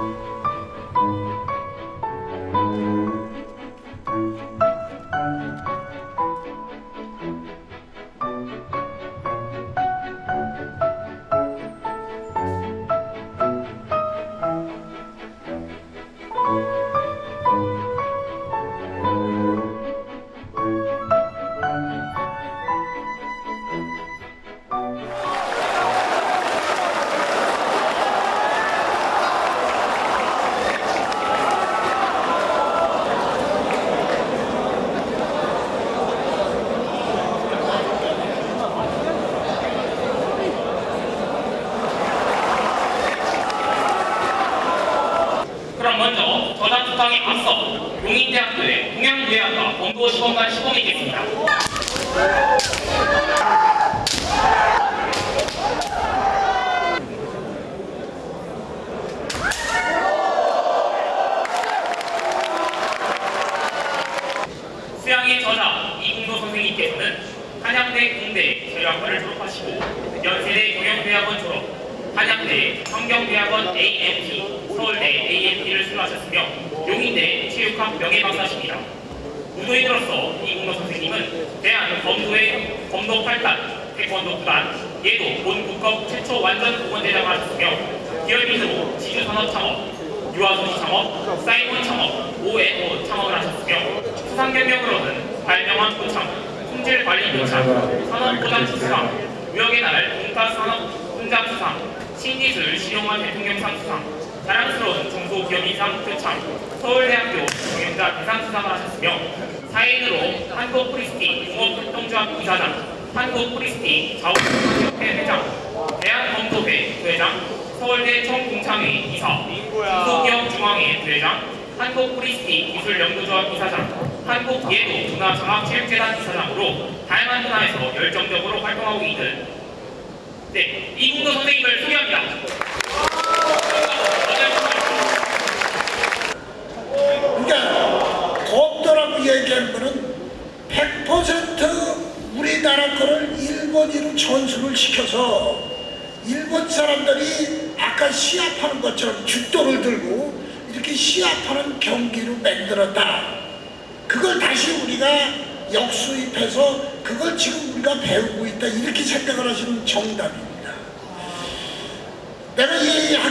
그럼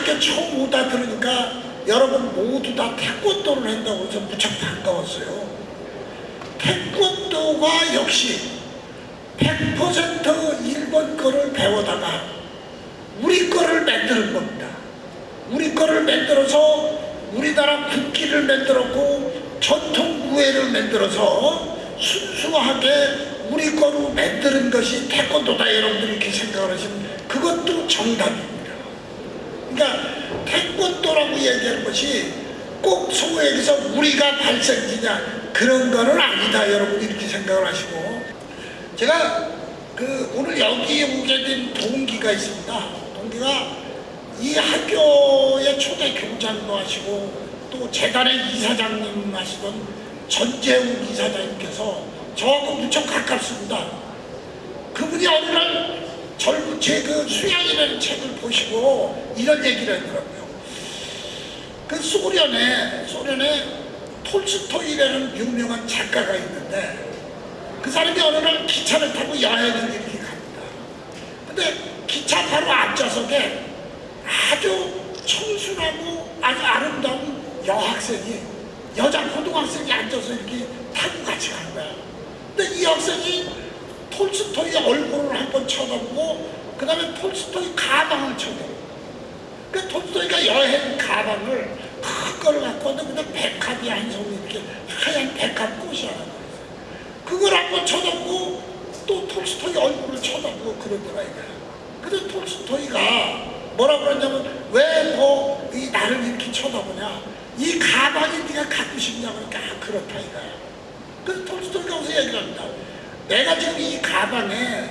이 학교 처음 오다 들으니까 여러분 모두 다 태권도를 한다고 해서 무척 반가웠어요. 태권도가 역시 100% 일본 거를 배워다가 우리 거를 만드는 겁니다. 우리 거를 만들어서 우리나라 국기를 만들었고 전통 무예를 만들어서 순수하게 우리 거로 만드는 것이 태권도다 여러분들이 이렇게 생각을 하시면 그것도 정답입니다. 그러니까 태권도라고 얘기하는 것이 꼭 소위에서 우리가 발생지냐 그런 거는 아니다 여러분 이렇게 생각을 하시고 제가 그 오늘 여기 오게 된 동기가 있습니다. 동기가 이 학교의 초대 교장도 하시고 또 재단의 이사장님 하시던 전재욱 이사장님께서 저하고 무척 가깝습니다. 그분이 어느 날 젊은 제그 수양이라는 책을 보시고 이런 얘기를 하더라고요. 그 소련에 소련에 톨스토이라는 유명한 작가가 있는데 그 사람이 어느 날 기차를 타고 여행을 이렇게 갑니다. 근데 기차 바로 앞좌석에 아주 청순하고 아주 아름다운 여학생이 여자 고등학생이 앉아서 이렇게 타고 같이 간 거야. 근데 이 학생이 톨스토이 얼굴을 한번 쳐다보고 그 다음에 톨스토이 가방을 쳐다보고 그 톨스토이가 여행 가방을 큰걸 갖고 왔는데 그냥 백합이 한 송이 이렇게 하얀 백합 꽃이 하나 그걸 한번 쳐다보고 또 톨스토이 얼굴을 쳐다보고 그러더라 이거야. 근데 톨스토이가 뭐라 그러냐면 왜 뭐 이 나를 이렇게 쳐다보냐 이 가방이 네가 갖고 싶냐 그러니까 아, 그렇다 이거야. 그래서 톨스토이가 무슨 얘기를 합니다. 내가 지금 이 가방에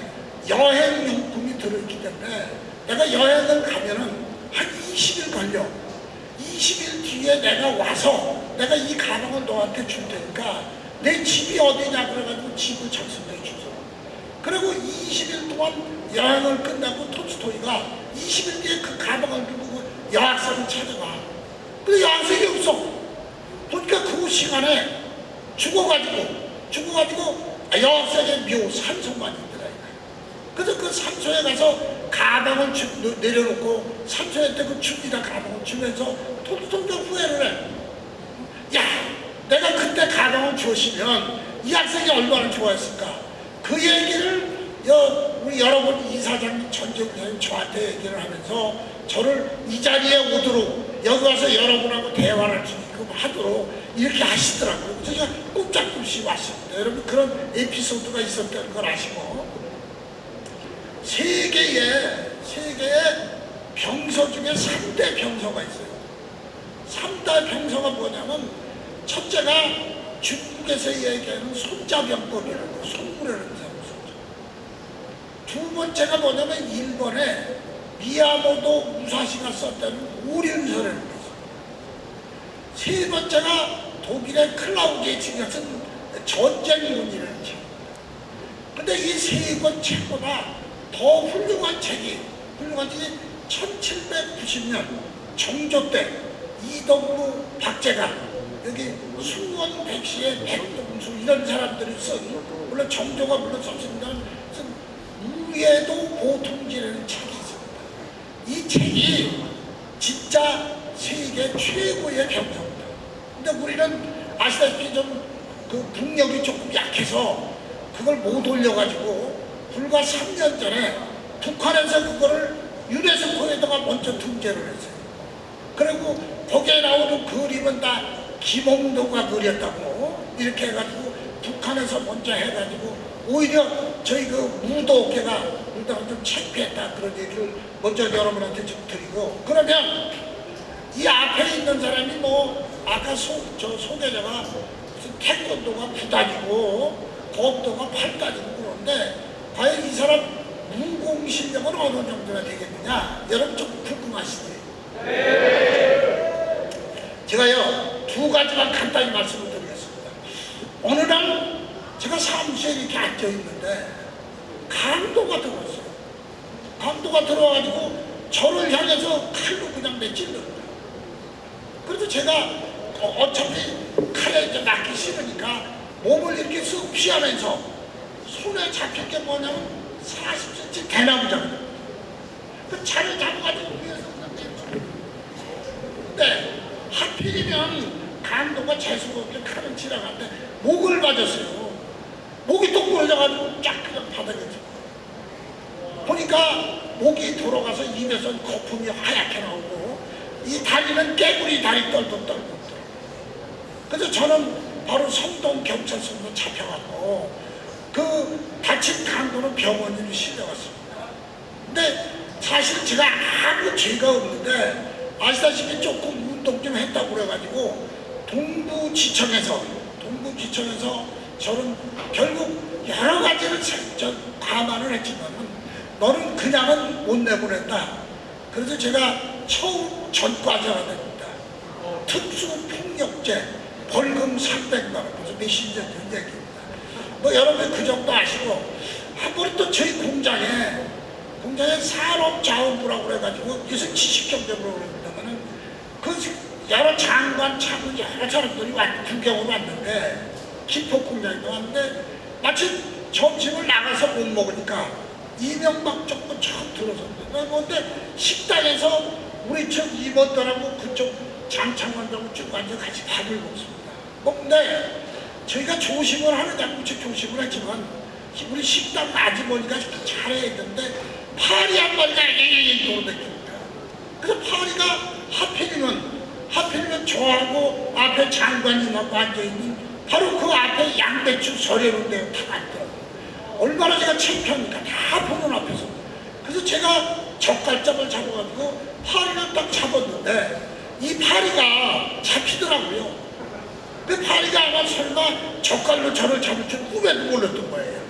여행용품이 들어있기 때문에 내가 여행을 가면은 한 20일 걸려. 20일 뒤에 내가 와서 내가 이 가방을 너한테 줄 테니까 내 집이 어디냐 그래가지고 집을 작성해 주죠. 그리고 20일 동안 여행을 끝나고 톨스토이가 20일 뒤에 그 가방을 그 여학생을 찾아가. 시간에 죽어가지고 죽어가지고 아, 여학생의 묘 산소만 있더라 그래서 그 산소에 가서 가방을 주, 내려놓고 산소에 그 죽이다 가방을 주면서 통통통 후회를 해. 야, 내가 그때 가방을 줬으면 이 학생이 얼마나 좋아했을까. 그 얘기를 여, 우리 여러분 이사장님 전정사님 저한테 얘기를 하면서 저를 이 자리에 오도록 여기 와서 여러분하고 대화를 지금 하도록 이렇게 하시더라고요. 제가 꼼짝없이 왔습니다. 여러분 그런 에피소드가 있었다는 걸 아시고 세계에 세계에 병서 중에 3대 병서가 있어요. 3대 병서가 뭐냐면 첫째가 중국에서 얘기하는 손자병법이라고 손물하는 사람 손자. 두 번째가 뭐냐면 일본에 미야모도 무사시가 썼다는 오륜서라는. 세 번째가 독일의 클라우디에치가 쓴 전쟁문이라는 책. 근데 이 세 권 책보다 더 훌륭한 책이 훌륭한 책이 1790년 정조 때 이덕무 박재가 여기 순원 백시의 백동수 이런 사람들이 쓴 물론 정조가 물론 썼습니다만 쓴 우예도 보통지라는 책이 있습니다. 이 책이 진짜 세계 최고의 병서입니다. 근데 우리는 아시다시피 좀 그 국력이 조금 약해서 그걸 못 올려가지고 불과 3년 전에 북한에서 그거를 유네스코에다가 먼저 등재를 했어요. 그리고 거기에 나오는 그림은 다 김홍도가 그렸다고 이렇게 해가지고 북한에서 먼저 해가지고 오히려 저희 그 무도계가 무도가 좀 창피했다 그런 얘기를 먼저 여러분한테 좀 드리고 그러면 이 앞에 있는 사람이 뭐 아까 소, 저 소개자가 태권도가 9단이고 거업도가 8단이고 그런데 과연 이 사람 무공 실력은 어느 정도나 되겠느냐 여러분 좀 궁금하시죠? 제가요 두 가지만 간단히 말씀을 드리겠습니다. 어느 날 제가 사무실에 이렇게 앉아 있는데 강도가 들어왔어요. 강도가 들어와가지고 저를 향해서 칼로 그냥 내찔러요. 그래서 제가 어- 어차피 칼에 이제 맞기 싫으니까 몸을 이렇게 쓱 피하면서 손에 잡힐 게 뭐냐면 40cm 대나무잖아요. 그 차를 잡아가지고 위에서 그냥 내려. 근데 하필이면 강도가 재수가 없게 칼을 치러갔는데 목을 맞았어요. 목이 또 부러져가지고 쫙 그냥 바닥에 져. 보니까 목이 돌아가서 입에서 거품이 하얗게 나오고 이 다리는 깨구리 다리 떨고 떨고 그래서 저는 바로 성동 경찰서로 잡혀갔고 그 다친 강도는 병원으로 실려갔습니다. 근데 사실 제가 아무 죄가 없는데 아시다시피 조금 운동 좀 했다고 그래가지고 동부지청에서 동부지청에서 저는 결국 여러 가지를 감안을 했지만은 너는 그냥은 못 내보낸다. 그래서 제가 처음 전과자가 됩니다. 특수폭력죄 벌금 300만 원 그래서 몇십 년전 얘기입니다. 뭐 여러분 그 정도 아시고 한 번은 또 저희 공장에 공장에 산업자원부라고 그래가지고 요새 지식경제부라고 그럽니다만은 그 여러 장관 차관 여러 사람들이 왔, 구경으로 왔는데 김포 공장에 왔는데 마침 점심을 나가서 못 먹으니까 이명박 정부 처음 들어섰는데 그런데 식당에서 우리 저 임원들하고 그쪽 쭉 앉아 같이 밥을 먹습니다. 먹는데 저희가 조심을 하느냐 무척 조심을 했지만 우리 식당 아주머니가 잘해야 되는데 파리 한 마리가 앵앵앵 돌아다닙니다. 그래서 파리가 하필이면 하필이면 저하고 앞에 장관님하고 앉아있는 바로 그 앞에 양배추 서려는데 다 앉더라고요. 얼마나 제가 창피합니까? 다 보는 앞에서. 그래서 제가 젓갈장을 잡아가지고 파리를 딱 잡았는데 이 파리가 잡히더라고요. 근데 파리가 아마 설마 젓갈로 저를 잡을 줄 꿈에도 몰랐던 거예요.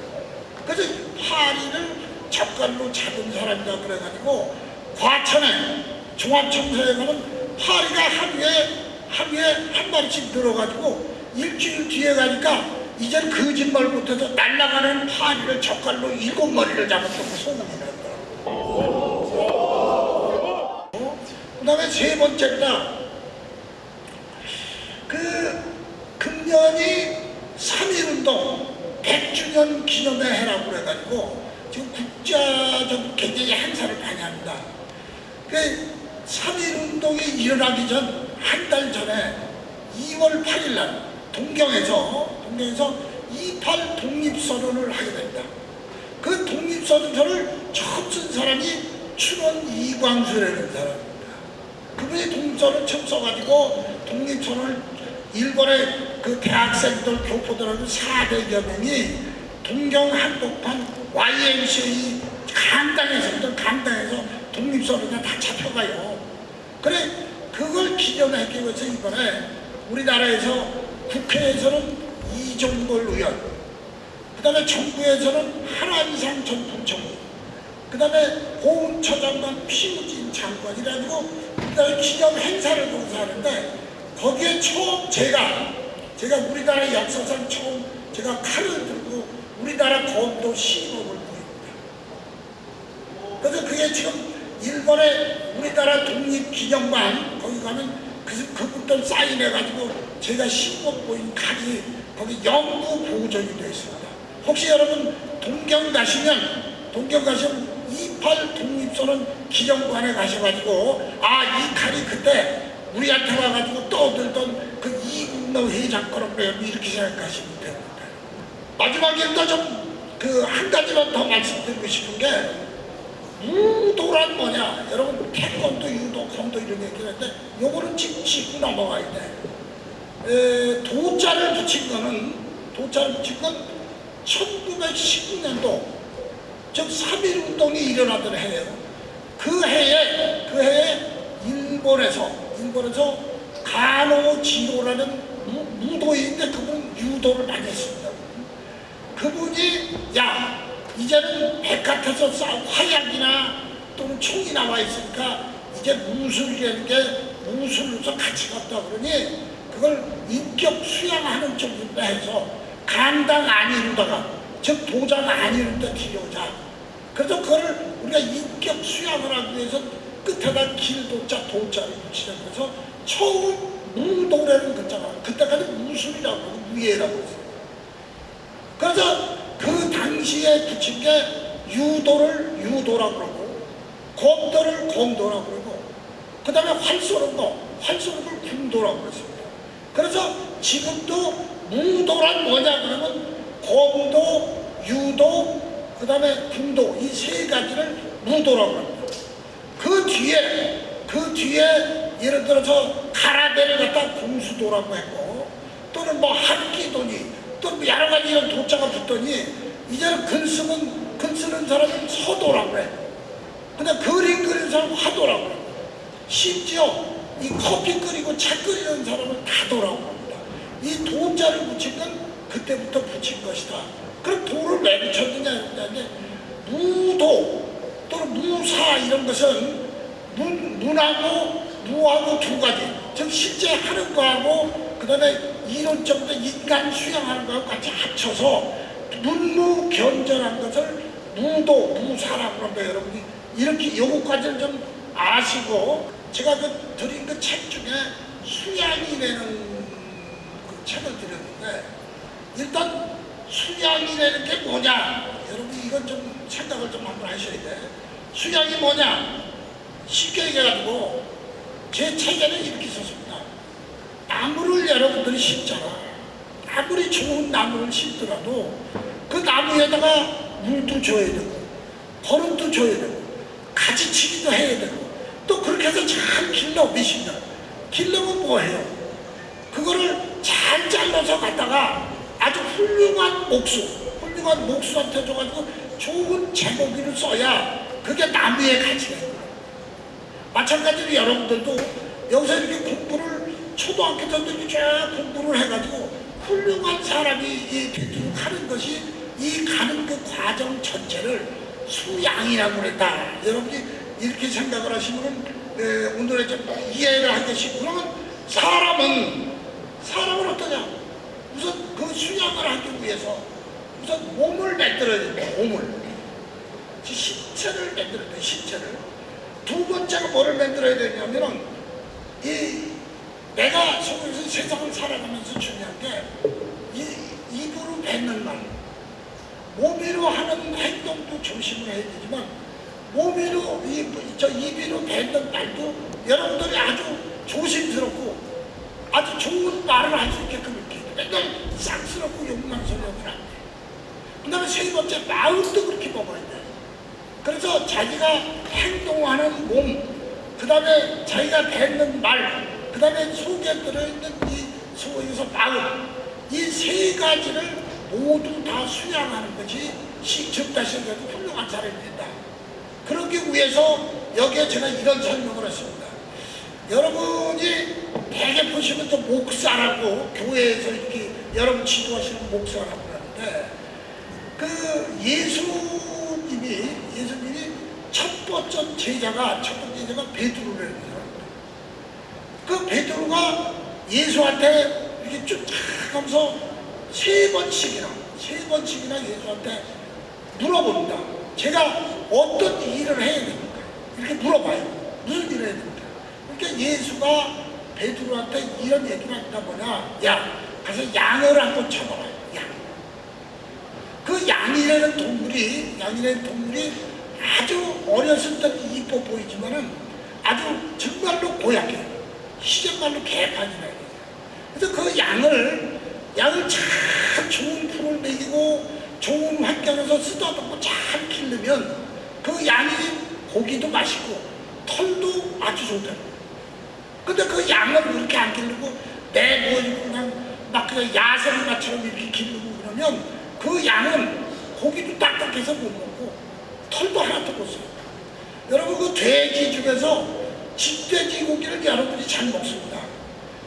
그래서 파리를 젓갈로 잡은 사람이다 그래가지고 과천에 종합청사에 가면 파리가 하루에 하루에 한 마리씩 늘어가지고 일주일 뒤에 가니까 이젠 거짓말 못해서 날아가는 파리를 젓갈로 일곱 마리를 잡았다고 소문이 났더라고요. 그 다음에 세 번째가 그, 그 금년이 3.1운동 100주년 기념회 해라고 그래가지고 지금 국제적으로 굉장히 행사를 많이 합니다. 그 3.1운동이 일어나기 전 한 달 전에 2월 8일 날 동경에서 동경에서 28 독립선언을 하게 됩니다. 그 독립선언서를 처음 쓴 사람이 춘원 이광수라는 사람입니다. 그분이 독립선언 처음 써가지고 독립선언을 일본의 그 대학생들 교포들하고 400여 명이 동경 한복판 YMCA 강당에서 있던 강당에서 독립선언에 다 잡혀가요. 그래 그걸 기념하기 위해서 이번에 우리나라에서 국회에서는 이종걸 의원 그 다음에 정부에서는 한한상 전 부총리 그 다음에 고은처 장관 피우진 장관 이래가지고 그 다음에 기념 행사를 공사하는데 거기에 처음 제가 제가 우리나라 역사상 처음 제가 칼을 들고 우리나라 검도 시범을 보입니다. 그래서 그게 지금 일본의 우리나라 독립기념관 거기 가면 그, 그분들 사인해가지고 제가 시범 보인 칼이 거기 영구 보존이 되어 있습니다. 혹시 여러분 동경 가시면 동경 가시면 28 독립선언 기념관에 가셔가지고 아 이 칼이 그때 우리한테 와가지고 떠들던 그 이국노 회장 거라고요 이렇게 생각하시면 됩니다. 마지막에 또 좀 그 한 가지만 더 말씀드리고 싶은 게 무도란 뭐냐 여러분 태권도 유도 검도 이런 얘기를 했는데 요거는 짚- 짚고 넘어가야 돼 에, 도자를 붙인 거는 도자를 붙인 건 1919년도 즉 3.1운동이 일어나던 해예요. 그 해에 그 해에 일본에서 일본에서 가노지로라는 무- 무도인데 그분 유도를 많이 했습니다. 그분이 야 이제는 백화점에서 싸 화약이나 또는 총이 나와 있으니까 이제 무술이라는 게 무술로서 가치가 없다 그러니 그걸 인격 수양하는 쪽으로 해서 간당 아니로다가 즉 도장 아니로다 들여오자 그래서 그거를 우리가 인격 수양을 하기 위해서 끝에다 길도자 도자를 붙이자 그래서 처음 무도라는 글자가 그때까지 무술이라고 무예라고 했어요. 그래서 그 당시에 붙인 게 유도를 유도라고 그러고 검도를 검도라고 그러고 그 다음에 활 쏘는 거, 활 쏘는 걸 궁도라고 그랬습니다. 그래서 지금도 무도란 뭐냐 그러면 검도, 유도, 그 다음에 궁도 이 세 가지를 무도라고 합니다. 그 뒤에 그 뒤에 예를 들어서 가라데를 갖다 공수도라고 했고 또는 뭐 한기도니 또뭐 여러 가지 이런 도자가 붙더니 이제는 글 쓰는 글 쓰는 사람은 서도라고 해. 근데 그림 그리는 사람은 화도라고 해. 심지어 이 커피 끓이고 차 끓이는 사람은 다도라고 합니다. 이 도자를 붙인 건 그때부터 붙인 것이다. 그럼 도를 왜 붙였느냐 했는데 무도 또는 무사 이런 것은 문, 문하고 무하고 두 가지 즉 실제 하는 거하고 그 다음에 이론적으로 인간 수양하는 거하고 같이 합쳐서 문무 견전한 것을 무도 무사라고 합니다 여러분이 이렇게 요거까지를 좀 아시고 제가 그 드린 그 책 중에 수양이라는 그 책을 드렸는데 일단 수양이라는 게 뭐냐? 여러분 이건 좀 생각을 좀 한번 하셔야 돼. 수양이 뭐냐? 쉽게 얘기해가지고 제 책에는 이렇게 썼습니다. 나무를 여러분들이 심잖아. 아무리 좋은 나무를 심더라도 그 나무에다가 물도 줘야 되고 거름도 줘야 되고 가지치기도 해야 되고 또 그렇게 해서 잘 길러 미십니다. 길러면 뭐해요? 그거를 잘 잘라서 갖다가 아주 훌륭한 목수, 훌륭한 목수한테 줘가지고 좋은 제목이를 써야 그게 나무의 거예요. 마찬가지로 여러분들도 여기서 이렇게 공부를 초등학교 때도 쫙 공부를 해가지고 훌륭한 사람이 이 되도록 하는 것이 이 가는 그 과정 전체를 수양이라고 그랬다. 여러분이 이렇게 생각을 하시면 에, 오늘의 좀 이해를 하겠시고 그러면 사람은 사람은 어떠냐? 우선 그 수양을 하기 위해서 우선 몸을 만들어야 된다. 몸을 지 신체를 만들어야 돼. 신체를 두 번째가 뭐를 만들어야 되냐면은 이 내가 속에서 세상을 살아가면서 중요한 게 이, 입으로 뱉는 말, 몸으로 하는 행동도 조심을 해야 되지만 몸으로 이, 저 입으로 뱉는 말도 여러분들이 아주 조심스럽고 아주 좋은 말을 할 수 있게끔 맨날 쌍스럽고 욕망스러우면 안 돼. 그 다음에 세 번째 마음도 그렇게 먹어야 돼. 그래서 자기가 행동하는 몸, 그 다음에 자기가 뱉는 말, 그 다음에 속에 들어있는 이 속에서 마음, 이 세 가지를 모두 다 수양하는 것이 즉다시해도 훌륭한 사람이 된다. 그러기 위해서 여기에 제가 이런 설명을 했습니다. 여러분이 대개 보시면 또 목사라고 교회에서 이렇게 여러분 지도하시는 목사라고 하는데 그 예수님이 예수님이 첫 번째 제자가 첫 번째 제자가 베드로라는 사람입니다. 그 베드로가 예수한테 이렇게 쭉 하면서 세 번씩이나 세 번씩이나 예수한테 물어본다. 제가 어떤 일을 해야 됩니까? 이렇게 물어봐요. 무슨 일을 해야 됩니까? 그러니까 예수가 베드로한테 이런 얘기를 한다 뭐냐? 야, 가서 양을 한번 쳐봐라. 양. 그 양이라는 동물이 양이라는 동물이 아주 어렸을 때는 이뻐 보이지만은 아주 정말로 고약해. 시정말로 개판이라. 그래서 그 양을 양을 참 좋은 풀을 먹이고 좋은 환경에서 쓰다듬고 잘 기르면 그 양이 고기도 맛있고 털도 아주 좋다. 근데 그 양을 그렇게 안 기르고 내보이고 그냥 막 그냥 야생마처럼 이렇게 기르고 그러면 그 양은 고기도 딱딱해서 못 먹고 털도 하나도 못 써요. 여러분 그 돼지 중에서 집돼지 고기를 여러분이 잘 먹습니다.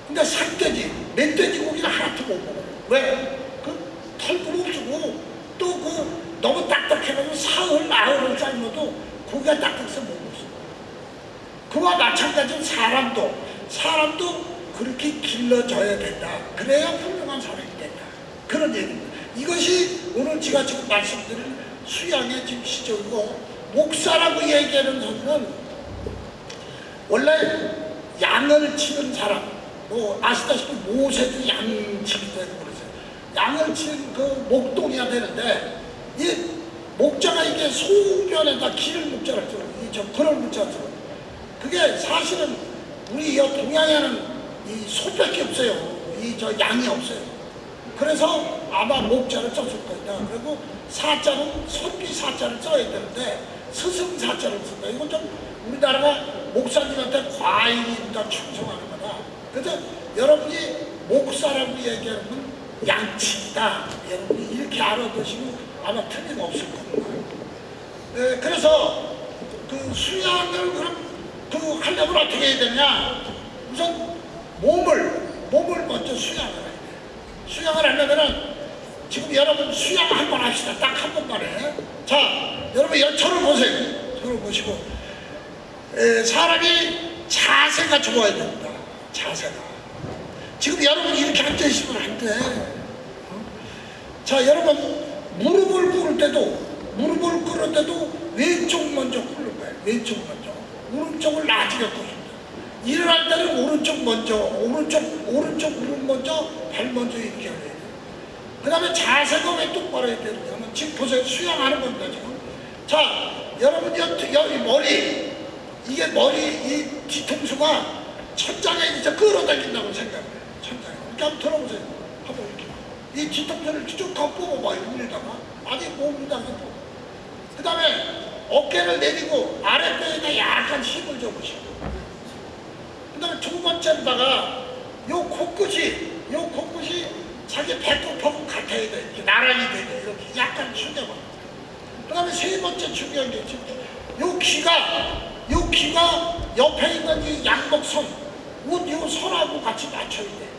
근데 산돼지, 멧돼지 고기는 하나도 못 먹어요. 왜? 그 털도 없고 또 그 너무 딱딱해가지고 사흘, 나흘을 삶아도 고기가 딱딱해서 못 먹어요. 그와 마찬가지로 사람도 사람도 그렇게 길러져야 된다. 그래야 훌륭한 사람이 된다. 그런 얘기입니다. 이것이 오늘 제가 지금 말씀드린 수양의 지금 시적이고 목사라고 얘기하는 소리는 원래 양을 치는 사람 뭐 아시다시피 모세도 양치기 되고 그러세요. 양을 치는 그 목동이야 되는데 이 목자가 이게 소변에다 기를 목자를 써. 이저 그런 목자를 써. 그게 사실은 우리 이 동양에는 이 소밖에 없어요. 이 저 양이 없어요. 그래서 아마 목자를 썼을 거다. 그리고 사자는 선비 사자를 써야 되는데 스승 사자를 쓴다. 이건 좀 우리나라가 목사님한테 과잉이다 충성하는 거다. 그래서 여러분이 목사라고 얘기하는 건 양치다. 여러분이 이렇게 알아두시면 아마 틀림없을 겁니다. 에, 그래서 그 수양을 그럼 그 하려면 어떻게 해야 되냐? 우선 몸을 몸을 먼저 수양을 해야 돼. 수양을 하려면은 지금 여러분 수양 한 번 합시다. 딱 한 번만에. 자, 여러분 여 저를 보세요. 저를 보시고 에, 사람이 자세가 좋아야 됩니다. 자세가. 지금 여러분 이렇게 앉아 있으면 안 돼. 어? 자, 여러분 무릎을 꿇을 때도 무릎을 꿇을 때도 왼쪽 먼저 꿇는 거예요. 왼쪽 먼저. 오른쪽을 꿇습니다. 일어날 때는 오른쪽 먼저, 오른쪽, 오른쪽 무릎 먼저, 발 먼저 이렇게 해야 돼요. 그 다음에 자세가 왜 똑바로 해야 되느냐면 지금 보세요. 수양하는 겁니다, 지금. 자, 여러분, 여, 여기 머리, 이게 머리, 이 뒤통수가 천장에 이제 끌어당긴다고 생각해요. 천장에. 이렇게 한번 들어보세요. 한번 이렇게. 이 뒤통수를 쭉더 뽑아봐요, 위에다가. 아니, 몸에다가 뽑아. 그 다음에 어깨를 내리고 아랫배에다 약간 힘을 줘보시고. 그 다음에 두 번째로다가 요 코끝이 요 코끝이 자기 배꼽하고 같아야 돼. 이렇게 나란히 돼야 돼 이렇게 약간 숙여봐 그 다음에 세 번째 중요한 게 지금 요 귀가 요 귀가 옆에 있는 이 양복선 옷요 선하고 같이 맞춰야 돼.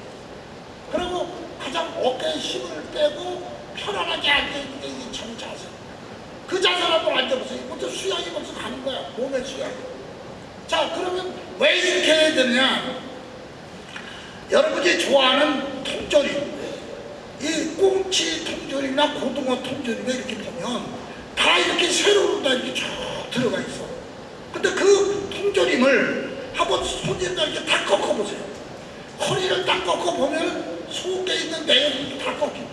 그리고 가장 어깨에 힘을 빼고 편안하게 앉아있는 게 이 정자세 그 한번 앉아보세요. 이것도 수양이 벌써 가는 거야. 몸의 수양. 자, 그러면 왜 이렇게 해야 되느냐? 여러분이 좋아하는 통조림. 이 꽁치 통조림이나 고등어 통조림에 이렇게 보면 다 이렇게 세로로 다 이렇게 쭉 들어가 있어. 근데 그 통조림을 한번 손에다 이렇게 다 꺾어보세요. 허리를 딱 꺾어 보면 속에 있는 내용도 다 꺾입니다.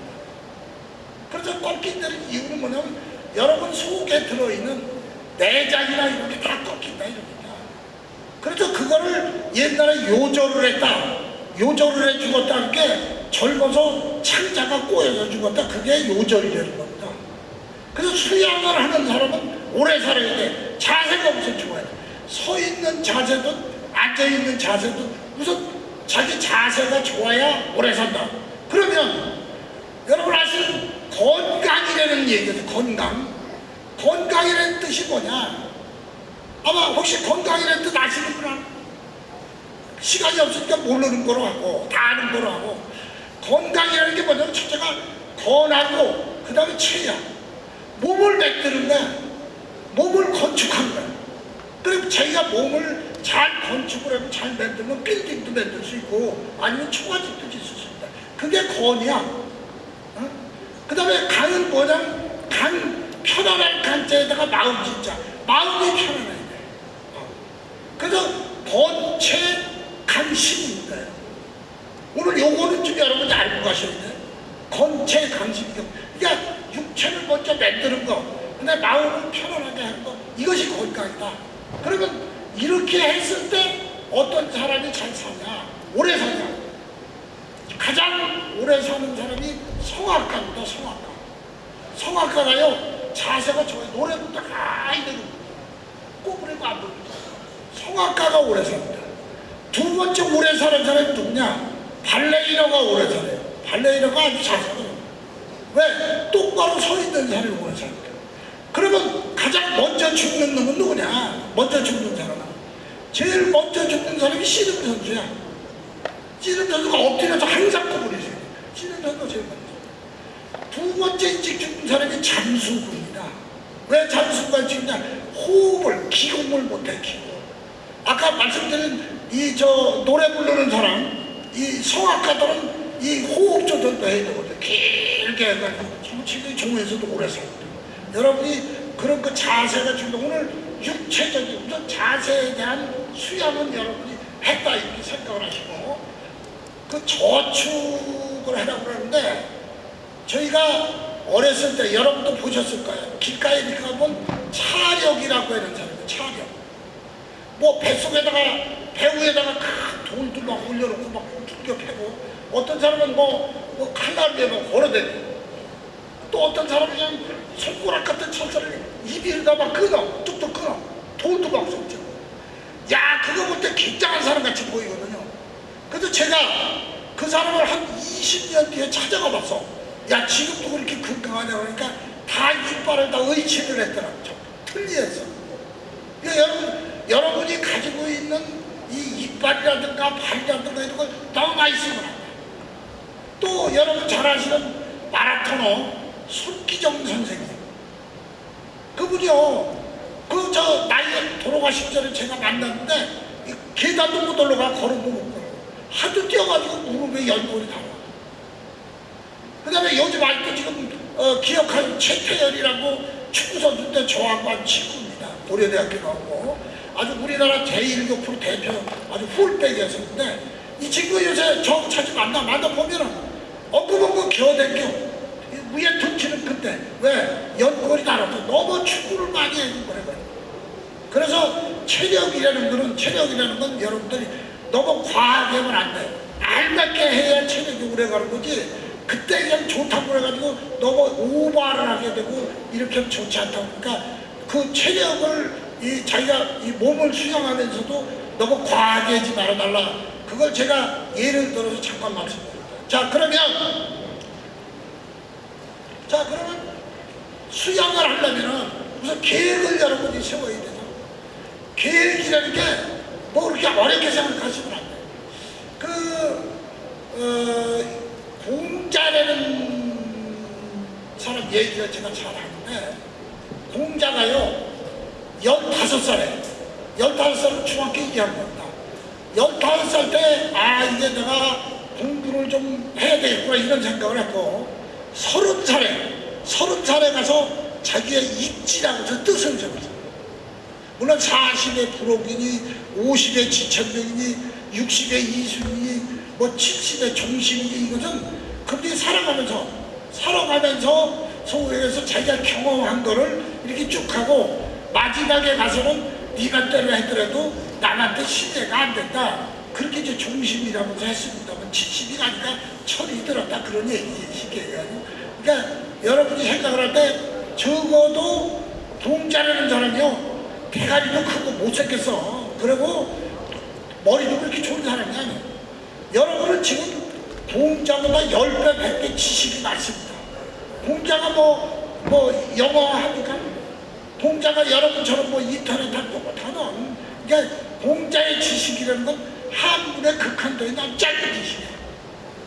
그래서 꺾인다는 이유는 뭐냐면 여러분 속에 들어있는 내장이나 이런 게 다 꺾인다 이럽니다. 그래서 그거를 옛날에 요절을 했다. 요절을 해 죽었다는 게 젊어서 창자가 꼬여서 죽었다. 그게 요절이라는 겁니다. 그래서 수양을 하는 사람은 오래 살아야 돼. 자세가 우선 좋아야 돼. 서 있는 자세도 앉아 있는 자세도 우선 자기 자세가 좋아야 오래 산다. 그러면 여러분 아시는 건강이라는 얘기죠. 건강. 건강이라는 뜻이 뭐냐? 아마 혹시 건강이라는 뜻 아시는 분 안? 시간이 없으니까 모르는 거로 하고 다 아는 거로 하고 건강이라는 게 뭐냐면 첫째가 건하고 그 다음에 체야 몸을 거야 몸을 거야 그리고 자기가 몸을 잘 건축을 하고 잘 만들면 빌딩도 만들 수 있고 아니면 초가집도 짓을 수 있다 그게 건이야 어? 그 다음에 간은 뭐냐면 간 편안한 간자에다가 마음 진짜. 마음이 편안해야 돼. 어. 그래서 번체 간심입니다 오늘 요거는 좀 여러분이 알고 가셔야 돼. 건체 간심이요 그러니까 육체를 먼저 만드는 거 근데 마음을 편안하게 하는 거 이것이 건강이다. 그러면 이렇게 했을 때 어떤 사람이 잘 사냐? 오래 사냐 가장 오래 사는 사람이 성악가입니다 성악가. 성악가가요 자세가 좋아요 노래부터 가이 되고 꼬부리고 안 부릅니다. 성악가가 오래 삽니다. 두 번째 오래 사는 사람이 누구냐? 발레리노가 오래 살아요. 발레리노가 아주 자세가 왜? 똑바로 서 있는 사람이 오래 삽니다. 그러면 가장 먼저 죽는 놈은 누구냐? 먼저 죽는 사람은 제일 먼저 죽는 사람이 씨름 선수야 씨름 선수가 엎드려서 항상 꼬부리세요 씨름 선수가 제일 먼저 두 번째 일찍 죽는 사람이 잠수구입니다. 왜 잠수구가 죽냐? 호흡을, 기공을 못해, 기공. 아까 말씀드린 이 저 노래 부르는 사람, 이 성악가들은 이 호흡 조절도 해야 되거든요. 길게 해가지고 지금 종에서도 오래 살거든요. 여러분이 그런 그 자세가 중요 오늘 육체적인 우선 자세에 대한 수양은 여러분이 했다 이렇게 생각을 하시고 그 저축을 하라고 그러는데 저희가 어렸을 때 여러분도 보셨을 거예요. 길가에 가면 차력이라고 하는 사람이에요. 차력. 뭐 뱃속에다가 배후에다가 큰 돌도 막 올려놓고 막 두겨 패고 어떤 사람은 뭐, 뭐 칼날에 막 걸어대고 또 어떤 사람은 그냥 손가락 같은 철사를 입에다 막 끊어 뚝뚝 끊어 돌도 막 쏟죠. 야 그거 볼때 굉장한 사람 같이 보이거든요. 그래서 제가 그 사람을 한 20년 뒤에 찾아가 봤어. 야 지금도 그렇게 건강하냐 그러니까 다 이빨을 다 의치를 했더라. 틀리했어. 그러니까 여러분 여러분이 가지고 있는 이 이빨이라든가 발이라든가 이런 걸 너무 많이 돼. 또 여러분 잘 아시는 마라토너 손기정 선생님. 그분이요. 그 저 나이 돌아가신 전에 제가 만났는데 이 계단도 못 올라가 걸음도 못 걸어. 하도 뛰어가지고 무릎에 연골이 다 와. 그 다음에 요즘 아직도 지금 어, 기억하는 최태열이라고 축구 선수인데 저하고 한 친구입니다. 고려대학교 나오고. 아주 우리나라 제1교 프로 대표 아주 풀백이었었는데 이 친구 요새 저 자주 만나 만나 보면은 엉금엉금 기어댕겨. 위에 등치는 큰데 왜? 연골이 달아서 너무 축구를 많이 해준 거래. 그래서 체력이라는 거는 체력이라는 건 여러분들이 너무 과하게 하면 안 돼요. 알맞게 해야 체력이 오래 가는 거지. 그때 그냥 좋다고 그래가지고 너무 오버를 하게 되고 이렇게 하면 좋지 않다고 그러니까 그 체력을 이 자기가 이 몸을 수양하면서도 너무 과하게 하지 말아달라. 그걸 제가 예를 들어서 잠깐 말씀드립니다. 자 그러면 자 그러면 수양을 하려면은 우선 계획을 여러분이 세워야 되죠. 계획이라는 게 뭐 그렇게 어렵게 생각하시면 안 돼요. 그, 어, 공자라는 사람 얘기가 제가 잘 아는데, 공자가요, 15살에, 15살은 중학교 2학년이다. 15살 때, 아, 이제 내가 공부를 좀 해야 되겠구나, 이런 생각을 했고, 30살에, 30살에 가서 자기의 입지라고 해서 뜻을 적었어요. 물론 40의 부록이니 50의 지천명이니 60의 이순이니 뭐 70의 종신이 이것은 그들이 살아가면서 살아가면서 소위에서 자기가 경험한 거를 이렇게 쭉 하고 마지막에 가서는 네가 때려 했더라도 남한테 신뢰가 안 된다. 그렇게 이제 종신이라면서 했습니다만 70이 아니까 철이 들었다 그런 얘기식이에요. 그러니까 여러분이 생각을 할 때 적어도 동자라는 사람이요 대가리도 크고 못생겼어. 그리고 머리도 그렇게 좋은 사람이 아니에요. 여러분은 지금 공자보다 10배, 100배 지식이 많습니다. 공자가 뭐, 뭐, 영어 합니까? 공자가 여러분처럼 뭐 인터넷 할거 못하는, 그러니까 공자의 지식이라는 건 한문의 극한도에 난 짧은 지식이야.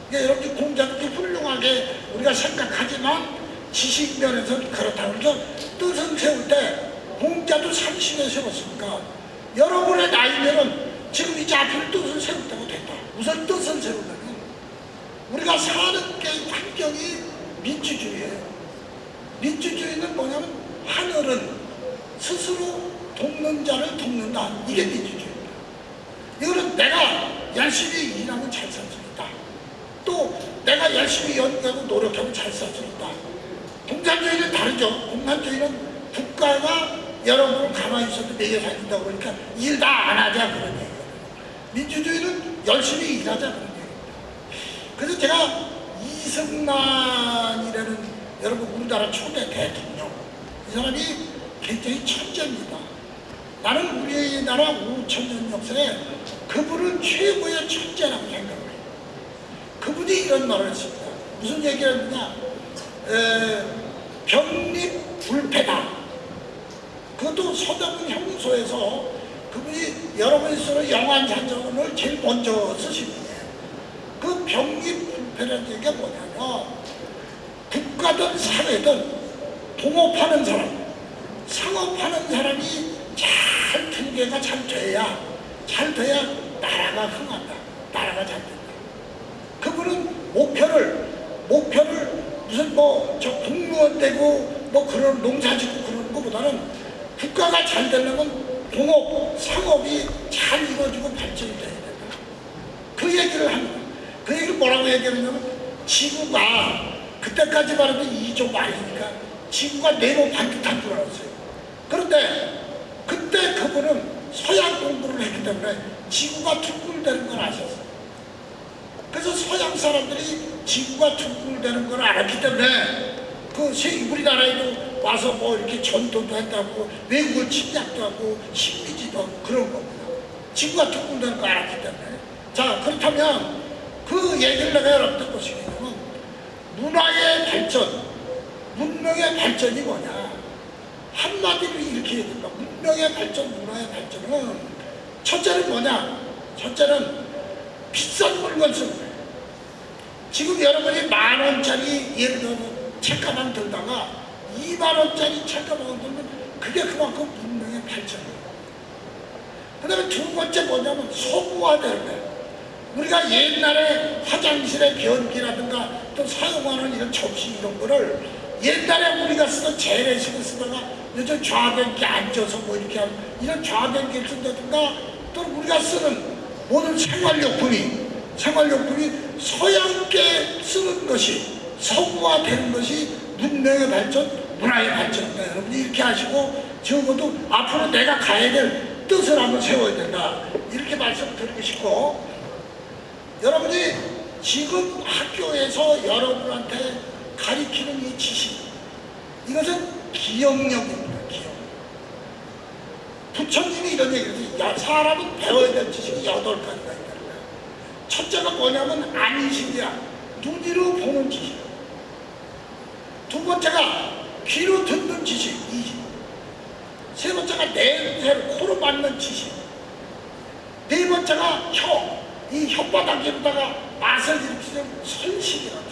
그러니까 여러분이 공자도 훌륭하게 우리가 생각하지만 지식 면에서는 그렇다고 해서 뜻은 세울 때 공자도 30에 세웠으니까 여러분의 나이면은 지금 이제 앞으로 뜻을 때가 됐다. 우선 뜻을 세우려면 우리가 사는 게 환경이 민주주의예요. 민주주의는 뭐냐면 하늘은 스스로 돕는 자를 돕는다. 이게 민주주의입니다. 이거는 내가 열심히 일하면 잘 살 수 있다. 또 내가 열심히 연구하고 노력하면 잘 살 수 있다. 공산주의는 다르죠. 공산주의는 국가가 여러분을 가만히 있어도 매겨 살린다고 그러니까 일 다 안 하자 그런 얘기예요. 민주주의는 열심히 일하자 그런 얘기입니다. 그래서 제가 이승만이라는 여러분 우리나라 초대 대통령 이 사람이 굉장히 천재입니다. 나는 우리나라 5천년 역사에 그분은 최고의 천재라고 생각을 해요. 그분이 이런 말을 했습니다. 무슨 얘기를 했느냐? 에, 병립 불패다. 그것도 서대문 형소에서 그분이 여러분이 쓰는 영안사전을 제일 먼저 쓰신 분이에요. 그 병립불패라는 얘기가 뭐냐면 국가든 사회든 동업하는 사람, 상업하는 사람이 잘 통계가 잘 돼야 잘 돼야 나라가 흥한다. 나라가 잘 된다. 그분은 목표를 목표를 무슨 뭐 저 공무원 되고 뭐 그런 농사 짓고 그러는 것보다는 국가가 잘 되려면 공업, 상업이 잘 이루어지고 발전이 돼야 된다. 그 얘기를 합니다. 그 얘기를 뭐라고 얘기하냐면 지구가 그때까지만 해도 2조 말이니까 지구가 네모 반듯한 줄 알았어요. 그런데 그때 그분은 서양 공부를 했기 때문에 지구가 둥글되는 걸 아셨어요. 그래서 서양 사람들이 지구가 둥글되는 걸 알았기 때문에 그 세- 우리나라에도 와서 뭐 이렇게 전도도 했다고 외국을 침략도 하고 식민지도 하고 그런 겁니다. 지구가 둥글되는 걸 알았기 때문에. 자 그렇다면 그 얘기를 내가 여러분들 보시겠냐면 문화의 발전, 문명의 발전이 뭐냐. 한마디로 이렇게 얘기합니다. 문명의 발전, 문화의 발전은 첫째는 뭐냐? 첫째는 비싼 물건 쓰는 거예요. 지금 여러분이 만 원짜리 예를 들어 책가방 들다가 2만 원짜리 책가방을 들면 그게 그만큼 문명의 발전이에요. 그 다음에 두 번째 뭐냐면 소구화되는. 우리가 옛날에 화장실의 변기라든가 또 사용하는 이런 접시 이런 거를 옛날에 우리가 쓰던 재래식을 쓰다가 요즘 좌변기 앉아서 뭐 이렇게 하는 이런 좌변기를 쓴다든가 또 우리가 쓰는 모든 생활용품이 생활용품이 서양께 쓰는 것이 서구화되는 것이 문명의 발전, 문화의 발전입니다. 여러분이 이렇게 하시고 적어도 앞으로 내가 가야 될 뜻을 한번 세워야 된다. 이렇게 말씀드리고 싶고 여러분이 지금 학교에서 여러분한테 가리키는 이 지식 이것은 기억력입니다. 기억. 부처님이 이런 얘기를 해요. 사람은 배워야 될 지식이 여덟 가지가 거예요. 첫째가 뭐냐면 안식이야. 눈으로 보는 지식. 두 번째가 귀로 듣는 지식. 이세 번째가 냄새를 코로 맡는 지식. 네 번째가 혀. 이 혓바닥에다가 맛을 일으키는 손식이라고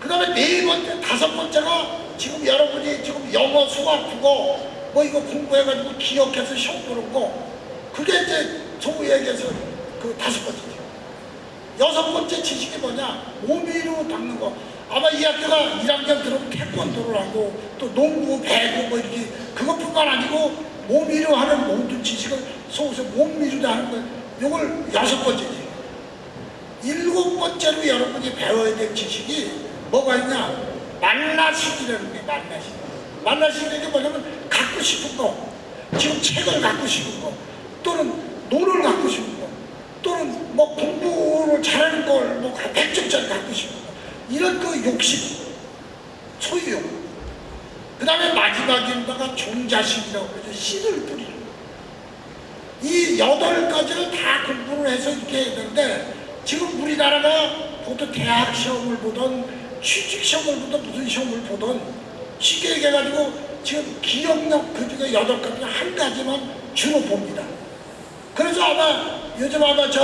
그 다음에 네 번째, 다섯 번째가 지금 여러분이 지금 영어, 수학, 국어 뭐 이거 공부해가지고 기억해서 시험 보는 거 그게 이제 소위 얘기해서 그 다섯 번째죠. 여섯 번째 지식이 뭐냐? 몸위로 닦는 거. 아마 이 학교가 1학년 들어오면 태권도를 하고 또 농구, 배구 뭐 이렇게 그것뿐만 아니고 몸위로 하는 모든 지식을 속에서 몸위로 다 하는 거예요. 이걸 여섯 번째지. 번째로 여러분이 배워야 될 지식이 뭐가 있냐? 말라식이라는 게 말라식. 말라식이라는 게 뭐냐면 갖고 싶은 거, 지금 책을 갖고 싶은 거, 또는 돈을 갖고 싶은 거, 또는 뭐 공부를 잘하는 걸, 뭐 100점짜리 갖고 싶은 거, 이런 그 욕심, 소유욕. 그 다음에 마지막에다가 종자식이라고 그러죠. 씨를 뿌리는 거. 이 여덟 가지를 다 공부를 해서 이렇게 되는데 지금 우리나라가 보통 대학 시험을 보던 취직 시험을 보던 무슨 시험을 보던 쉽게 얘기해가지고 지금 기억력 그 중에 여덟 가지 한 가지만 주로 봅니다. 그래서 아마 요즘 아마 저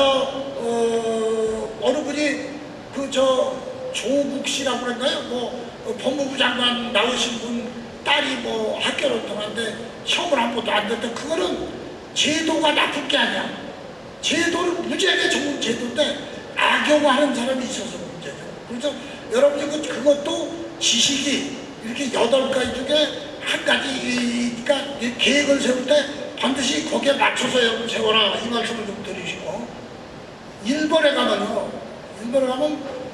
어, 어느 분이 그저 조국 씨라고 그런가요? 뭐 어, 법무부 장관 나오신 분 딸이 뭐 학교를 통한데 시험을 한 번도 안 됐다. 그거는 제도가 나쁜 게 아니야. 제도는 무지하게 좋은 제도인데 악용하는 사람이 있어서 문제죠. 그래서 여러분 이 그- 그것도 지식이 이렇게 여덟 가지 중에 한 가지니까 이 계획을 세울 때 반드시 거기에 맞춰서 여러분 세워라 이 말씀을 좀 드리시고 일본에 가면요 일본에 가면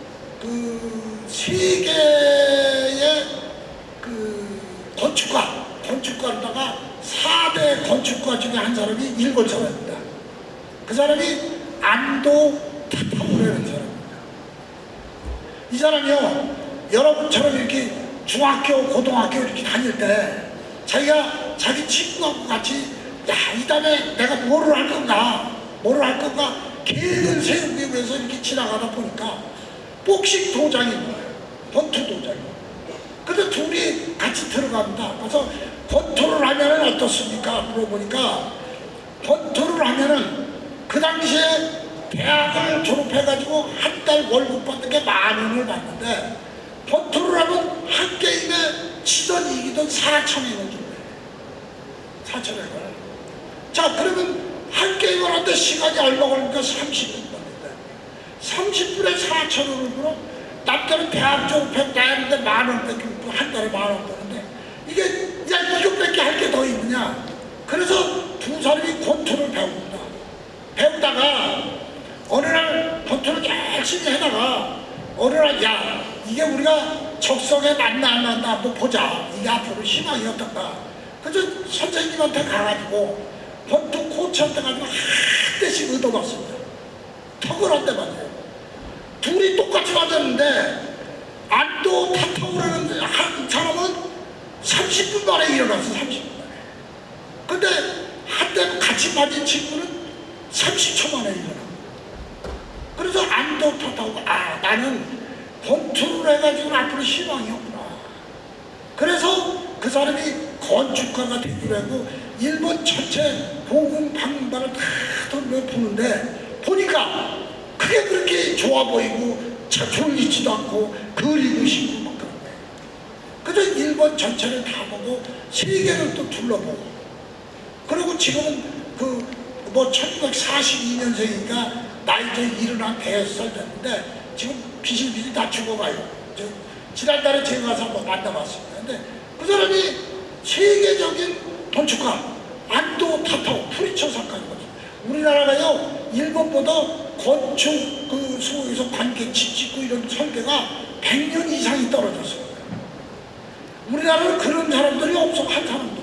그 세계의 그 건축가 건축가로다가 4대 건축가 중에 한 사람이 일본 사람입니다. 그 사람이 안도 타타오라는 사람입니다. 이 사람이요 여러분처럼 이렇게 중학교 고등학교 이렇게 다닐 때 자기가 자기 친구하고 같이 야 이 다음에 내가 뭐를 할 건가 뭐를 할 건가 계획을 세우기 위해서 이렇게 지나가다 보니까 복식 도장인 거예요. 권투 도장이 근데 둘이 같이 들어갑니다. 그래서 권투를 하면 어떻습니까? 물어보니까 권투를 하면은 그 당시에 대학을 졸업해가지고 한 달 월급 받는 게 만 원을 받는데 권투를 하면 한 게임에 치던 이기던 4천 원을 준대 4천 원을 자 그러면 한 게임을 하는데 시간이 얼마 걸리니까? 30분. 걸린다 30분에 4천 원을 벌어 남들은 대학 졸업해 나는데 만 원밖에. 한 달에 만 원 버는데 이게 야 이것밖에 할 게 더 있느냐? 그래서 두 사람이 권투를 배웁니다. 배우다가 어느 날 권투를 열심히 하다가 어느 날 야 이게 우리가 적성에 맞나 안 맞나 한번 보자. 이게 앞으로 희망이 어떤가. 그래서 선생님한테 가가지고 권투 코치한테 가지고 한 대씩 얻어봤습니다. 턱을 한대 맞아요 둘이 똑같이 맞았는데 안도 타타오라는 한 사람은 30분 만에 일어났어 30분 만에. 근데 한대 같이 맞은 친구는 30초 만에 일어나. 그래서 안도 타타오가 아 나는 권투를 해가지고 앞으로 희망이 없구나. 그래서 그 사람이 건축가가 하고 일본 전체 보금 방방을 다 돌며 보는데 보니까 그게 그렇게 좋아 보이고 차 졸리지도 않고 그리고 싶고 막 그런 거예요. 그래서 일본 전체를 다 보고 세계를 또 둘러보고 그리고 지금은 그 뭐 1942년생이니까 나이 저 일어난 대여섯 살 됐는데 지금 비실비실 다 죽어가요. 저 지난달에 제가 가서 한번 만나봤습니다. 근데 그 사람이 세계적인 건축가 안도 타타오 프리처 작가이거든요. 우리나라가요 일본보다 건축 그 소에서 관계치 짓고 이런 설계가 100년 이상이 떨어졌어요. 우리나라는 그런 사람들이 없어 한 사람도.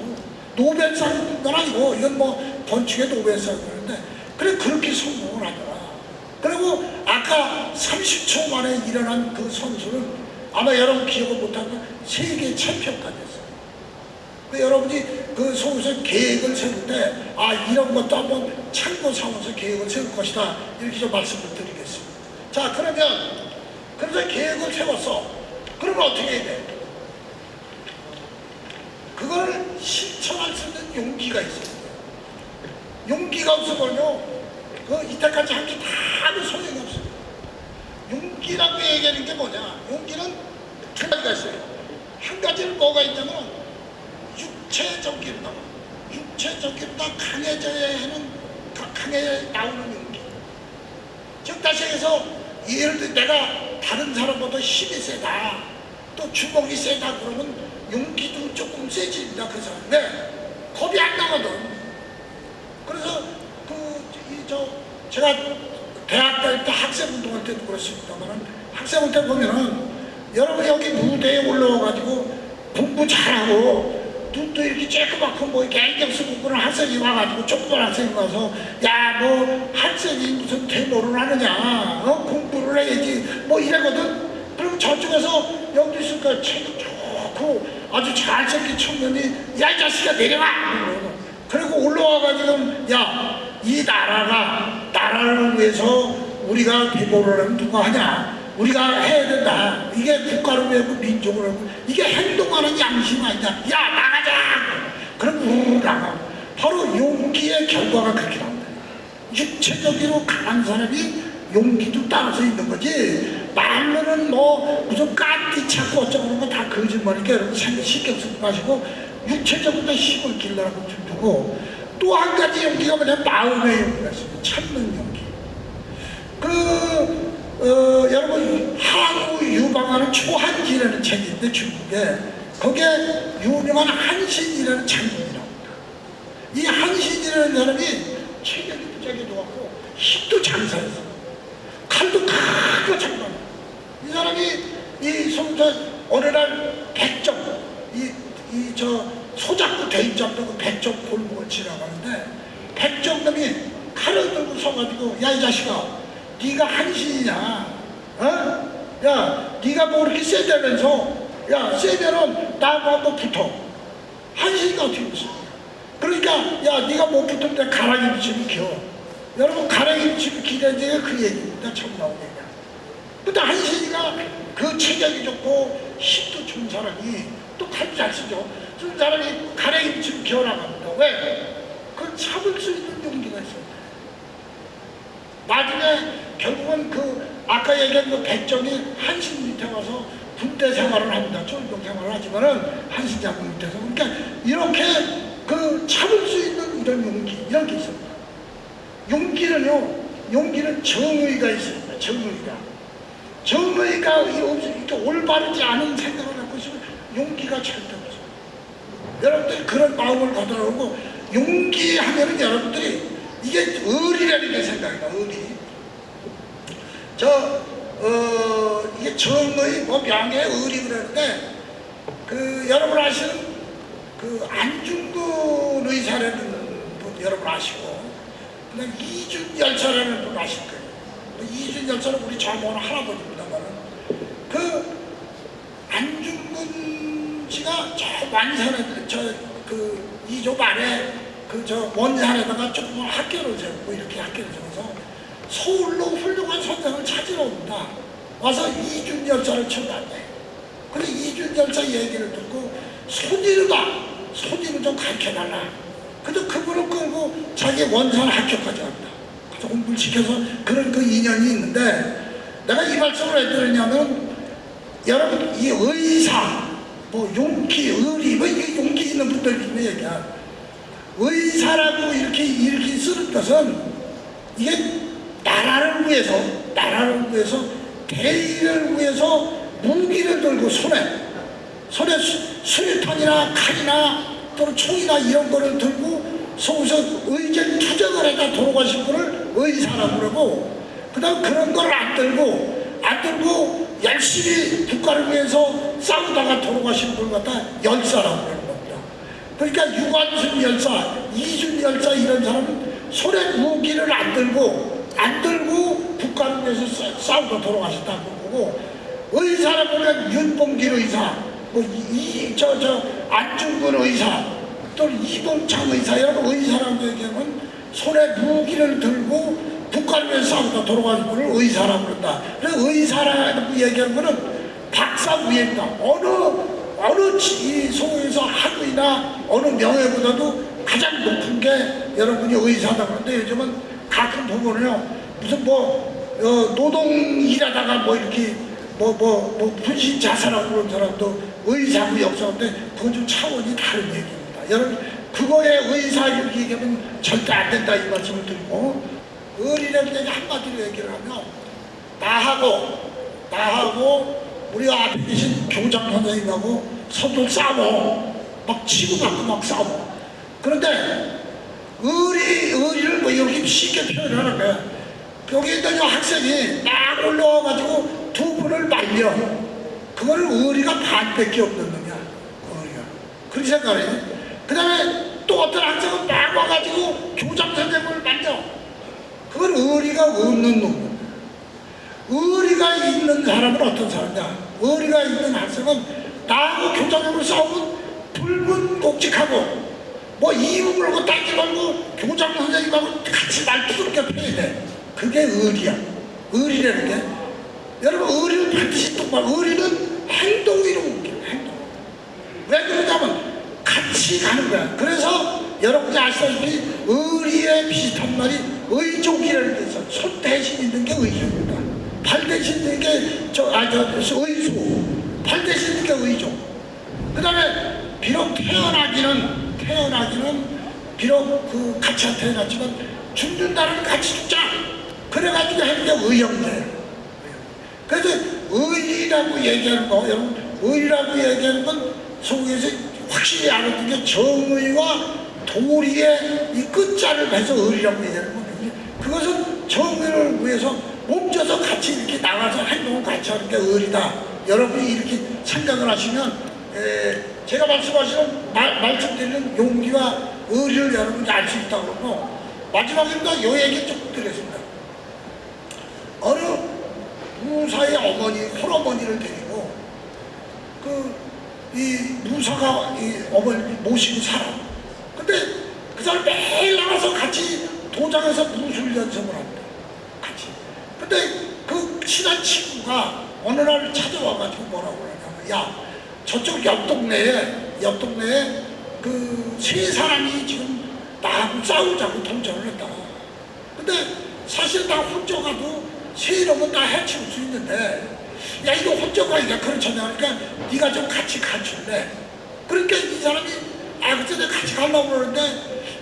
노벨상은 아니고 이건 뭐 건축의 노벨상 그런데 그래 그렇게 성공을 하더라. 그리고 아까 30초 만에 일어난 그 선수는 아마 여러분 기억을 못하면 세계 챔피언까지 했어요 그 여러분이 그 속에서 계획을 세울 때 아 이런 것도 한번 참고 삼아서 계획을 세울 것이다 이렇게 좀 말씀을 드리겠습니다 자 그러면 그래서 계획을 세웠어 그러면 어떻게 해야 돼? 그걸 실천할 수 있는 용기가 있어요. 용기가 없으면요, 그 이때까지 한 게 다도 소용이 없어요. 용기라고 얘기하는 게 뭐냐? 용기는 두 가지가 있어요. 한 가지는 뭐가 있냐면 육체적이다. 육체적이다 강해져야 하는 가- 강해 나오는 용기. 즉 다시 해서 예를 들어 내가 다른 사람보다 힘이 세다. 또 주먹이 세다 그러면 용기도 조금 세집니다 그 사람. 왜? 겁이 안 나거든. 그래서 그이저 제가 대학 다닐 때 학생 운동할 때 때도 그렇습니다만 학생할 때 보면은 여러분 여기 무대에 올라와가지고 공부 잘하고 눈도 이렇게 쬐끄맣고 뭐 이렇게 안경 쓰고 그런 학생이 와가지고 조그만 학생이 와서 야뭐 학생이 무슨 대모를 하느냐 어? 공부를 해야지 뭐 이러거든. 그러면 저쪽에서 여기 있으니까 책이 좋고 아주 잘생긴 청년이 야 이 자식아 내려와. 그리고 올라와가지고 야 이 나라가 나라를 위해서 우리가 대모를 하면 누가 하냐? 우리가 해야 된다. 이게 국가를 위하고 민족을 하고 이게 행동하는 양심 아니냐? 야 나가자 그럼 나가 바로 용기의 결과가 그렇게 나온다. 육체적으로 강한 사람이 용기도 따라서 있는 거지. 말로는 뭐 무슨 까띠 찾고 어쩌고 다 거짓말이니까 여러분 생각 신경 쓰지 마시고 육체적으로 힘을 길러라고 좀 두고 또 한 가지 용기가 뭐냐? 마음의 용기가 있습니다. 참는 용기. 그 어, 여러분 항우 유방하는 초한지라는 있는데 중국에 거기에 유명한 한신이라는 장군이 나옵니다 이 한신이라는 사람이 체격이 무지하게 좋았고 힘도 장사했어 칼도 크고 장난 이 사람이 이 성전 어느 날 백정 이이 저 소작구 대입장도 그 백정 골목을 지나가는데 백정놈이 칼을 들고 서가지고 야 이 자식아 네가 한신이냐 어? 야 네가 뭐 이렇게 세다면서 야 세면은 나하고 붙어. 한신이가 어떻게 붙어. 그러니까 야 네가 못 붙으면 가랑이 붙이면 겨 여러분 가랑이 붙이면 기대는 얘가 그 얘기입니다 처음 나온 얘기야. 근데 한신이가 그 체격이 좋고 힘도 좋은 사람이 또 칼도 잘 쓰죠. 그 사람이 가랑이 붙이면 기어나갑니다. 왜? 그건 참을 수 있는 용기가 있어요. 나중에 결국은 그 아까 얘기한 그 백정이 한신 밑에 와서 군대 생활을 합니다. 쫄병 생활을 하지만은 한신 장군 밑에서 그러니까 이렇게 그 참을 수 있는 이런 용기 이런 게 있습니다. 용기는요, 용기는 정의가 있습니다. 정의가 정의가 이렇게 올바르지 않은 생각을 갖고 있으면 용기가 절대 없어요. 여러분들이 그런 마음을 가더라고 용기 하면은 여러분들이 이게 의리라는 게 생각이 나, 의리. 저, 어, 이게 정의, 뭐 명예, 의리 그러는데, 그, 여러분 아시는 그 안중근 의사라는 분 여러분 아시고, 그 다음 이준 열차라는 분 아실 거예요. 그 이준 열차는 우리 젊은 할아버지입니다만은, 그 안중근 씨가 저 완산에, 저, 그, 이조 안에 그 저 원산에다가 조그만 학교를 세우고 이렇게 학교를 세워서 서울로 훌륭한 선생을 찾으러 온다. 와서 이준 열차를 쳐봤네. 근데 이준 열차 얘기를 듣고 손이르다. 손이를 좀 가르쳐달라. 근데 그분을 끌고 자기 원산 학교까지 간다. 그래서 공부를 시켜서 그런 그 인연이 있는데 내가 이 말씀을 왜 드리냐면 여러분 이 의사 뭐 용기 의리 뭐 이게 용기 있는 분들이 얘기야. 의사라고 이렇게 이렇게 쓰는 것은 이게 나라를 위해서 나라를 위해서 대의를 위해서 무기를 들고 손에 손에 수- 수류탄이나 칼이나 또는 총이나 이런 거를 들고 속에서 의견 투쟁을 해다 돌아가신 분을 의사라고 그러고 그 다음 그런 걸 안 들고 안 들고 열심히 국가를 위해서 싸우다가 돌아가신 분을 갖다 열사라고 그러는 겁니다. 그러니까 유관순 열사, 이준 열사 이런 사람은 손에 무기를 안 들고 안 들고 싸- 싸우다 돌아가셨다고 보고 의사라고 하면 윤봉길 의사, 뭐이저 저 안중근 의사, 또 이봉창 의사 여러분 의사라고 얘기하면 손에 무기를 들고 위해서 싸우다 돌아가신 분을 의사라고 그런다. 그래서 의사라고 얘기하는 거는 박사 위에다 어느 어느 이 소에서 학위나 어느 명예보다도 가장 높은 게 여러분이 의사다 그런데 요즘은 가끔 보면요 무슨 뭐 어, 노동 일하다가 뭐 이렇게 뭐뭐 뭐 분신 자살하고 그런 사람도 의사고 역사인데 그건 좀 차원이 다른 얘기입니다. 여러분 그거에 의사 이렇게 얘기하면 절대 안 된다 이 말씀을 드리고 의리라는 한마디로 얘기를 하면 나하고 나하고 우리 앞에 계신 교장 선생님하고 서로 싸워 막 치고받고 막 싸워 그런데 의리 의리를 뭐 이렇게 쉽게 표현하는 거야 여기 있던 저 학생이 막 올라와 말려. 그거를 의리가 반밖에 없는 놈이야. 의리가. 그렇게 생각해. 그 다음에 또 어떤 학생은 막 와가지고 교장 선생님을 만져. 그건 의리가 없는 놈. 의리가 있는 사람은 어떤 사람이냐? 의리가 있는 학생은 나하고 교장님으로 싸우면 불문곡직하고 뭐 이유 물고 딴지 말고 교장 선생님하고 같이 말 부드럽게 패야 돼. 그게 의리야. 의리라는 게 여러분 의리는 반드시 똑바로 의리는 행동으로 옮겨 행동. 왜 그러냐면 같이 가는 거야. 그래서 여러분이 아시다시피 의리에 비슷한 말이 의족이라는 게 있어. 손 대신 있는 게 의족입니다. 발 대신 있는 게 저 아 저 의수. 발 대신 있는 게 의족. 그 다음에 비록 태어나기는 태어나기는 비록 그 같이 안 태어났지만 죽는 날은 같이 죽자. 그래가지고 게 의형제예요. 그래서 의리라고 얘기하는 거, 여러분, 의리라고 얘기하는 건 속에서 확실히 알아듣는 게 정의와 도리의 이 끝자를 해서 의리라고 얘기하는 거거든요. 그것은 정의를 위해서 몸져서 같이 이렇게 나가서 행동을 같이 하는 게 의리다. 여러분이 이렇게 생각을 하시면, 에, 제가 말씀하시는, 말, 말씀드리는 용기와 의리를 여러분이 알 수 있다고 그러고, 마지막입니다. 요 얘기 좀 드리겠습니다. 어느 무사의 어머니, 홀어머니를 데리고 그 이 무사가 이 어머니 모시고 살아. 근데 그 사람 매일 나가서 같이 도장에서 무술 연습을 합니다. 같이. 근데 그 친한 친구가 어느 날 찾아와가지고 뭐라고 그러냐면 야 저쪽 옆 동네에 옆 동네에 그 세 사람이 지금 나하고 싸우자고 동전을 했다. 근데 사실 나 혼자 가도 세 이름은 다 해치울 수 있는데 야 이거 혼자 가기가 그렇잖아 그러니까 네가 좀 같이 가줄래 그러니까 이 사람이 아 내가 같이 가려고 그러는데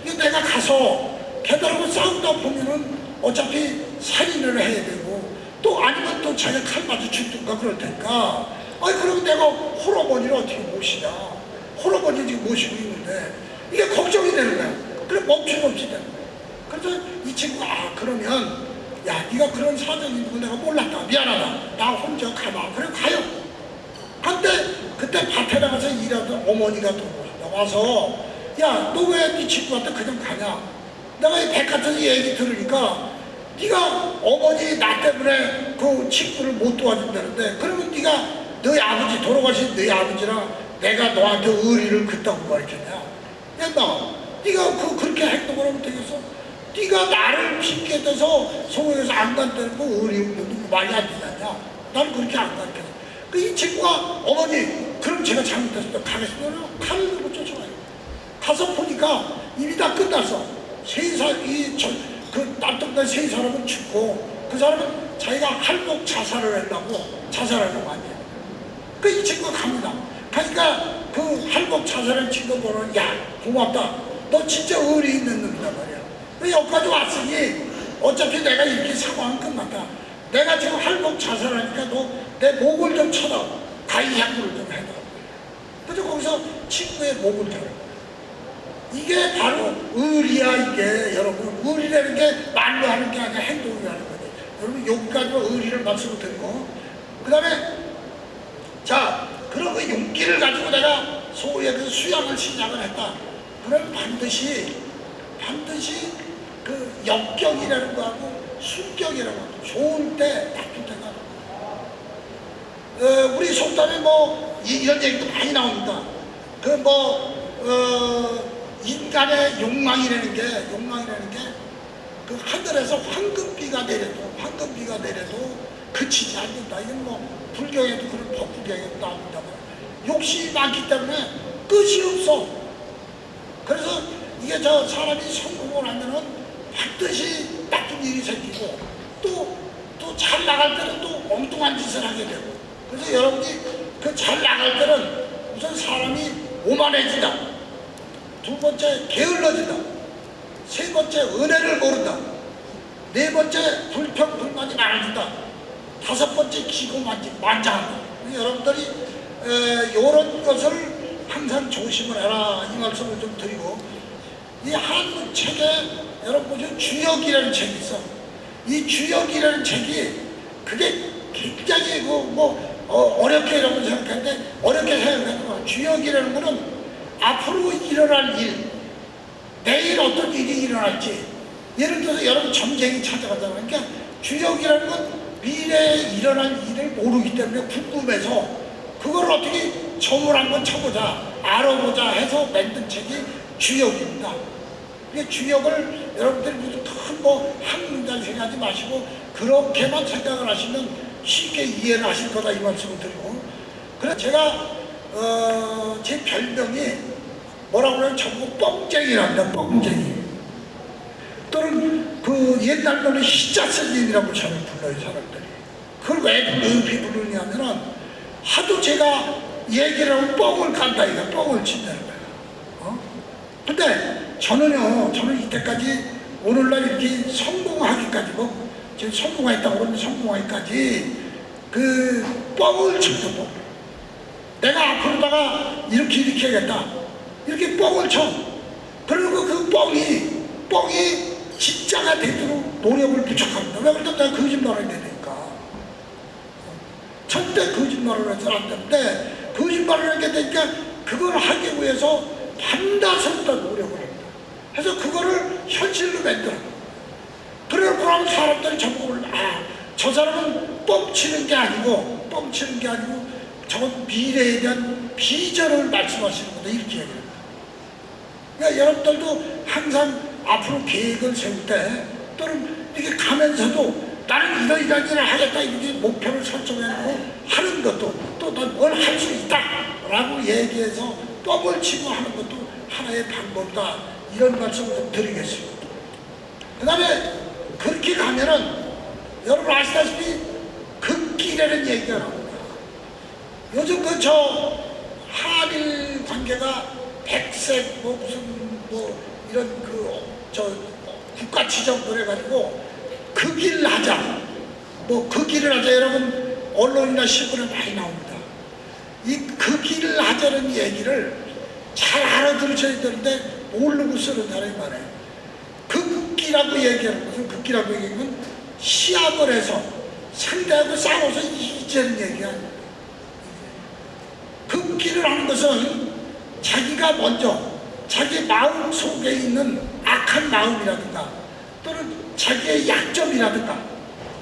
이거 내가 가서 걔들하고 싸우다 보면은 어차피 살인을 해야 되고 또 아니면 또 자기가 칼 맞아 죽든가 그럴 테니까 아니 그럼 내가 홀어머니를 어떻게 모시냐? 홀어머니 지금 모시고 있는데 이게 걱정이 되는 거야. 그래 멈춤없이 되는 거야? 그래서 이 친구가 아 그러면 야 네가 그런 사정이 있는 거 내가 몰랐다. 미안하다. 나 혼자 가봐. 그래 가요. 근데 그때 밭에 나가서 일하던 어머니가 와서 야 너 왜 네 친구한테 그냥 가냐? 내가 이 백화점 얘기 들으니까 네가 어머니 나 때문에 그 친구를 못 도와준다는데 그러면 네가 너희 아버지 돌아가신 너희 아버지랑 내가 너한테 의리를 그따구 가르쳤냐 야 네가 그 그렇게 행동을 하면 되겠어? 네가 나를 핑계 대서 소에서 안 간다는 거 의리 없는 거 말이 안 되냐 나는 그렇게 안 가르쳤어 그 이 친구가 어머니 그럼 제가 잘못했습니다 가겠습니다. 칼을 들고 쫓아가요. 가서 보니까 이미 다 끝났어 세살이그 남동네 세 사람은 죽고 그 사람은 자기가 할복 자살을 하려고 자살하려고 하냐 그이 친구가 갑니다. 가니까 그 할복 자살한 친구 보는 야 고맙다. 너 진짜 의리 있는 놈이다 말이야. 왜 여기까지 왔으니 어차피 내가 이렇게 상황은 끝났다. 내가 지금 할복 자살하니까 너 내 목을 좀 쳐다. 가위 향구를 좀 해라 그래서 거기서 친구의 목을 쳐라 이게 바로 의리야 이게. 여러분 의리라는 게 말로 하는 게 아니라 행동이라는 거지. 여러분 여기까지만 의리를 말씀을 드리고 그 다음에 자 그런 그 용기를 가지고 내가 소위에 그 수양을 신장을 했다. 그러면 반드시 반드시 그 역경이라는 거하고 순경이라는 거 좋은 때 나쁜 때가 어, 우리 속담에 뭐 이- 이런 얘기도 많이 나옵니다. 그뭐 어, 인간의 욕망이라는 게 욕망이라는 게 그 하늘에서 황금비가 내려도 황금비가 내려도 그치지 않는다. 이건 뭐 불경에도 그런 법불경에도 나옵니다만 욕심이 많기 때문에 끝이 없어. 그래서 이게 저 사람이 성공을 하면은 반드시 나쁜 일이 생기고 또 또 잘 나갈 때는 또 엉뚱한 짓을 하게 되고 그래서 여러분이 그 잘 나갈 때는 우선 사람이 오만해진다. 두 번째 게을러진다. 세 번째 은혜를 모른다. 네 번째 불평 불만이 많아진다. 다섯 번째 기고 만지, 만장한다. 여러분들이 이런 것을 항상 조심을 해라 이 말씀을 좀 드리고 이 한문 책에 여러분 보시면 주역이라는 책이 있어. 이 주역이라는 책이 그게 굉장히 그 뭐 어, 어렵게 여러분 생각하는데 어렵게 생각하는 거야. 주역이라는 거는 앞으로 일어날 일, 내일 어떤 일이 일어날지 예를 들어서 여러분 전쟁이 찾아가잖아요. 그러니까 주역이라는 건 미래에 일어날 일을 모르기 때문에 궁금해서 그걸 어떻게 점을 한번 쳐보자, 알아보자 해서 만든 책이 주역입니다. 주역을 여러분들이 무슨 큰뭐한 문장 생각하지 마시고 그렇게만 생각을 하시면 쉽게 이해를 하실 거다 이 말씀을 드리고 그래서 제가 어, 제 별명이 뭐라고 그러면 전부 뻥쟁이랍니다 뻥쟁이 또는 그 옛날 말로 희자스님이라고 저를 불러요 사람들이. 그걸 왜 높이 부르냐면은 하도 제가 얘기를 하면 뻥을 깐다 이거. 뻥을 친다는 거야 어? 근데 저는요 저는 이때까지 오늘날 이렇게 성공하기까지 뭐 지금 성공했다고 그러면 성공하기까지 그 뻥을 쳤어 뻥 내가 앞으로다가 이렇게 이렇게 해야겠다. 이렇게 뻥을 쳐. 그리고 그 뻥이 뻥이 진짜가 되도록 노력을 부족합니다. 왜 그러면 내가 거짓말을 되니까. 절대 거짓말을 해서는 안 되는데 거짓말을 하게 되니까 그걸 하기 위해서 반드시 다 노력을 합니다. 그래서 그거를 현실로 만들어 그래놓고 사람들이 전부 아, 저 사람은 뻥치는 게 아니고 뻥치는 게 아니고 저건 미래에 대한 비전을 말씀하시는 거다. 이렇게 얘기합니다. 그러니까 여러분들도 항상 앞으로 계획을 세울 때 또는 이렇게 가면서도 나는 이러이러한 일을 하겠다 이렇게 목표를 설정해놓고 하는 것도 또 난 뭘 할 수 있다 라고 얘기해서 뻥을 치고 하는 것도 하나의 방법이다. 이런 말씀을 좀 드리겠습니다. 그 다음에 그렇게 가면은 여러분 아시다시피 극기라는 얘기가 나옵니다. 요즘 그 저 한일 관계가 백색 뭐 무슨 뭐 이런 그 저 국가 지정을 해가지고 그길 하자. 뭐 그 길을 하자. 여러분 언론이나 신문에 많이 나옵니다. 이 그 길을 하자는 얘기를 잘 알아들으셔야 되는데 모르고 쓰는 사람이 많아요 극기라고 얘기하는 것은 극기라고 얘기하면 시합을 해서 상대하고 싸워서 이기자는 얘기야. 극기를 하는 것은 자기가 먼저 자기 마음 속에 있는 악한 마음이라든가 또는 자기의 약점이라든가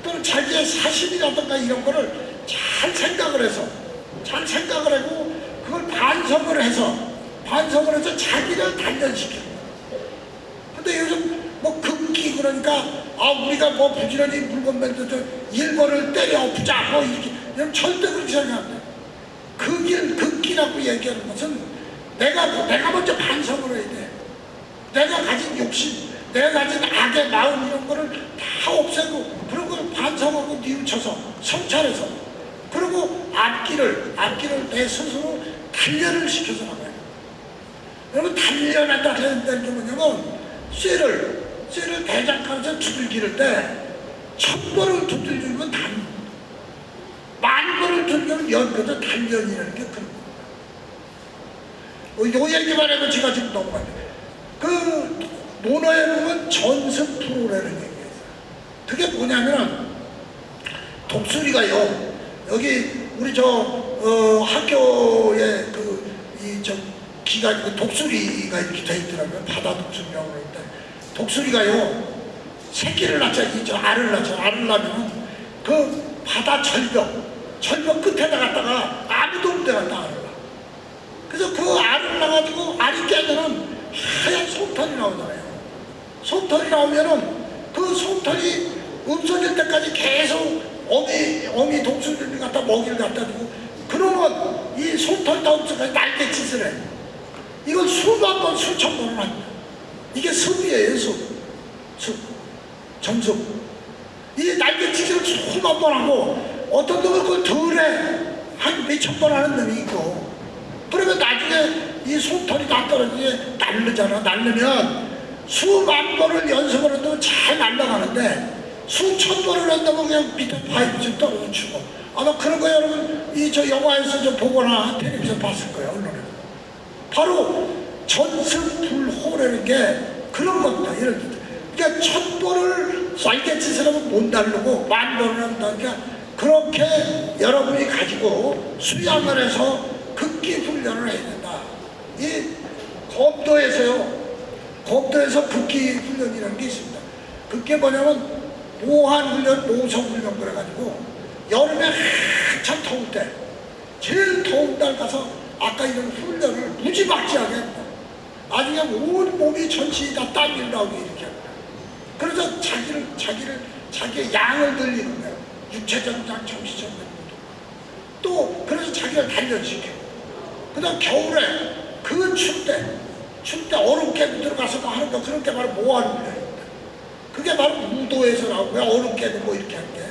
또는 자기의 사심이라든가 이런 거를 잘 생각을 해서 잘 생각을 하고 그걸 반성을 해서 반성을 해서 자기를 거예요. 근데 요즘 뭐 극기 그러니까 아 우리가 뭐 부지런히 물건 만들어서 일본을 때려 엎자 뭐 이렇게 절대 그렇게 생각 안 돼. 그길 극기라고 얘기하는 것은 내가 내가 먼저 반성을 해야 돼. 내가 가진 욕심, 내가 가진 악의 마음 이런 거를 다 없애고 그런 걸 반성하고 뉘우쳐서 성찰해서 그리고 앞길을 앞길을 내 스스로 단련을 시켜서 나가요. 여러분 단련한다 하는 게 뭐냐면 쇠를 쇠를 대장간에서 두들기를 때첫 번을 두들기면 단, 만 번을 두들기면 연거든 단련이라는 게 그런 요. 요 얘기만 하면 제가 지금 너무 많이 그 논어에 보면 전승 프로라는 얘기가 있어요. 그게 뭐냐면 독수리가요 여기 우리 저 어, 학교에 그이저 기가 그 독수리가 이렇게 돼 있더라고요 바다 독수리라고 그러는데 독수리가요 새끼를 낳자 이저 알을 낳자 알을 낳으면 그 바다 절벽 절벽 끝에다 갖다가 아무도 없는 데 갖다 알을 그래서 그 깨면은 하얀 솜털이 나오잖아요. 솜털이 나오면은 그 솜털이 없어질 때까지 계속 어미, 어미 독수리를 갖다 먹이를 갖다 주고 그러면 이 솜털 다 없어서 날개짓을 해 이건 수만 번 수천 번을 합니다. 이게 습이에요 습, 습, 점습 이 날개짓을 수만 번 하고 어떤 놈은 그걸 덜해. 한 몇천 번 하는 놈이 있고. 그러면 나중에 이 솜털이 다 떨어지게 날르잖아. 날르면 수만 번을 연습을 해도 잘 날아가는데 수천 번을 한다면 그냥 밑에 파이프 좀 떨어져 치고 아마 그런 거 여러분. 이 저 영화에서 좀 보거나 텔레비전 봤을 거예요 언론에 바로 전승불호라는 게 그런 겁니다 예를 들어. 그러니까 천 번을 날개짓을 하면 못 날르고 만 번을 한다니까 그렇게 여러분이 가지고 수양을 해서 극기 훈련을 해야 된다. 이 검도에서요. 검도에서 극기 훈련이라는 게 있습니다. 그게 뭐냐면 모한 훈련, 모성 훈련 그래가지고 여름에 한참 더울 때 제일 더운 날 가서 아까 이런 훈련을 무지막지하게 합니다. 아주 그냥 온 몸이 전신이 다 땀이 나오게 이렇게 합니다. 그래서 자기를 자기를 자기의 양을 들리는 거예요. 정신적 양. 또 그래서 자기를 단련시켜. 그다음 겨울에 그춥 때, 춥때 얼음깨 들어가서 뭐 하는 거 그런 게 바로 거예요. 그게 바로 무도에서 나오고요. 얼음깨도 뭐 이렇게 할 때.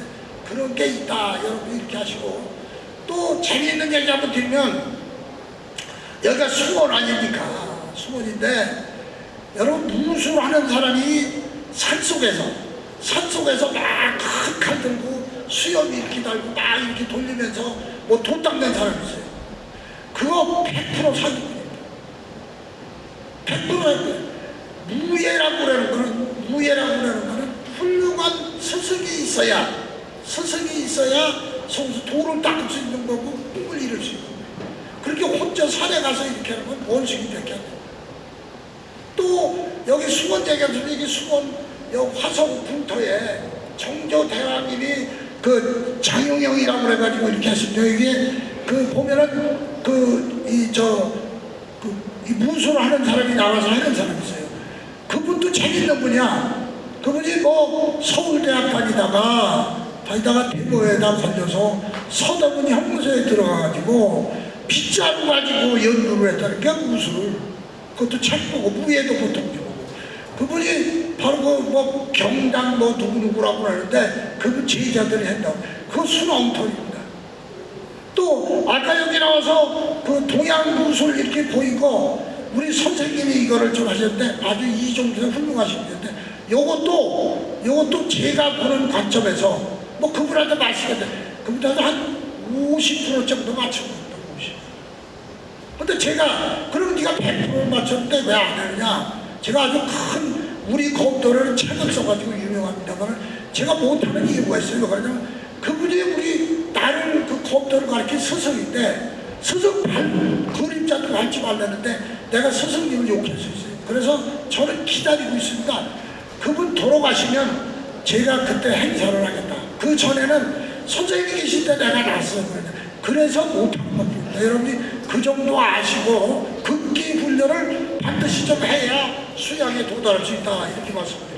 그런 게 있다. 여러분 이렇게 하시고. 또 재미있는 얘기 한번 드리면 여기가 수원 아닙니까? 수원인데 여러분 무술하는 사람이 산속에서 산속에서 막큰칼 들고 수염 이렇게 달고 막 이렇게 돌리면서 뭐 돈 닦는 사람이 있어요. 그거 100% 사기 100% 무예라고 그러는 거는 무예라고 그러는 거는 훌륭한 스승이 있어야 스승이 있어야 성수 돌을 닦을 수 있는 거고 꿈을 이룰 수 있는 거예요. 그렇게 혼자 산에 가서 이렇게 하는 건 원숭이 밖에 안 돼요. 또 여기 수원대교에서 여기 수원 여기 화성 풍토에 정조 대왕님이 그 장용영이라고 그래가지고 이렇게 했습니다. 이게 그 보면은 그 이 저 그이 무술을 하는 사람이 나와서 하는 사람이 있어요. 그분도 재밌는 분이야. 그분이 뭐 서울대학 다니다가 다니다가 대모에다 걸려서 서대문 형무소에 들어가가지고 빗자루 가지고 연구를 했다는 게 무술을 그것도 책 보고 무예도 보통 보고. 그분이 바로 그 뭐 경당 뭐 누구누구라고 하는데 그분 제자들이 한다고. 그거 순엉터입니다 또 아까 여기 나와서 그 동양 무술 이렇게 보이고 우리 선생님이 이거를 좀 하셨는데 아주 이종에서 훌륭하신 분인데 요것도 요것도 제가 보는 관점에서 뭐 그분한테 말씀했는데 그분한테 한 50% 정도 맞춘 겁니다 50. 근데 제가 그러면 네가 100% 맞췄는데 왜 안 하느냐? 제가 아주 큰 우리 검도를 책을 써가지고 유명합니다만 제가 못하는 이유가 있어요. 그러냐면 그분이 우리 나를 그 검도를 가르친 스승인데 스승 발, 그림자도 밟지 말라는데 내가 스승님을 욕할 수 있어요. 그래서 저는 기다리고 있습니다. 그분 돌아가시면 제가 그때 행사를 하겠다. 그 전에는 선생님이 계실 때 내가 났어요. 그래서 못한 겁니다 여러분이 그 정도 아시고 극기 훈련을 반드시 좀 해야 수양에 도달할 수 있다. 이렇게 말씀드립니다.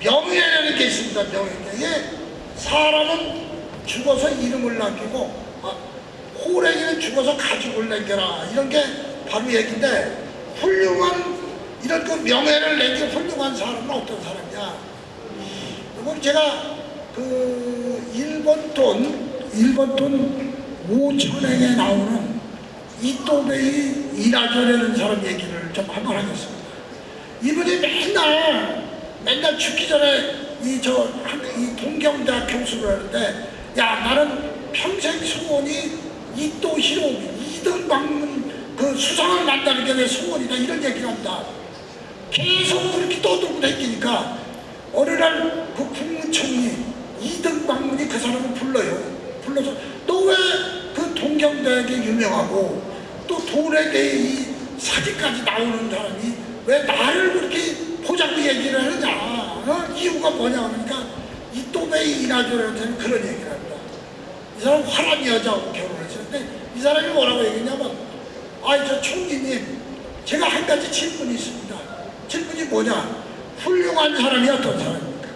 명예라는 게 있습니다. 명예. 이게 사람은 죽어서 이름을 남기고 아, 호랭이는 죽어서 가죽을 남겨라 이런 게 바로 얘기인데 훌륭한 이런 그 명예를 남긴 훌륭한 사람은 어떤 사람이냐? 이건 제가 그 일본 돈 일본 돈 5천행에 나오는 이또베이 이라조라는 사람 얘기를 좀 한번 하겠습니다. 이분이 맨날 맨날 죽기 전에 이저 이 동경대학 교수를 하는데 야 나는 평생 소원이 이또 히로미 이등 방문 그 수상을 만나는 게 내 소원이다 이런 얘기를 한다. 계속 그렇게 떠들고 다니니까 어느 날 그 국무총리 이등 방문이 그 사람을 불러요. 불러서 너 왜 그 동경대학에 유명하고 또 돌에 대해 이 사진까지 나오는 사람이 왜 나를 그렇게 포장도 얘기를 하느냐 어? 이유가 뭐냐? 그러니까 이 또베이 이나조라는 그런 얘기를 한다. 이 사람 화란 여자하고 결혼했었는데 이 사람이 뭐라고 얘기했냐면 아이 저 총리님 제가 한 가지 질문이 있습니다. 질문이 뭐냐? 훌륭한 사람이 어떤 사람입니까?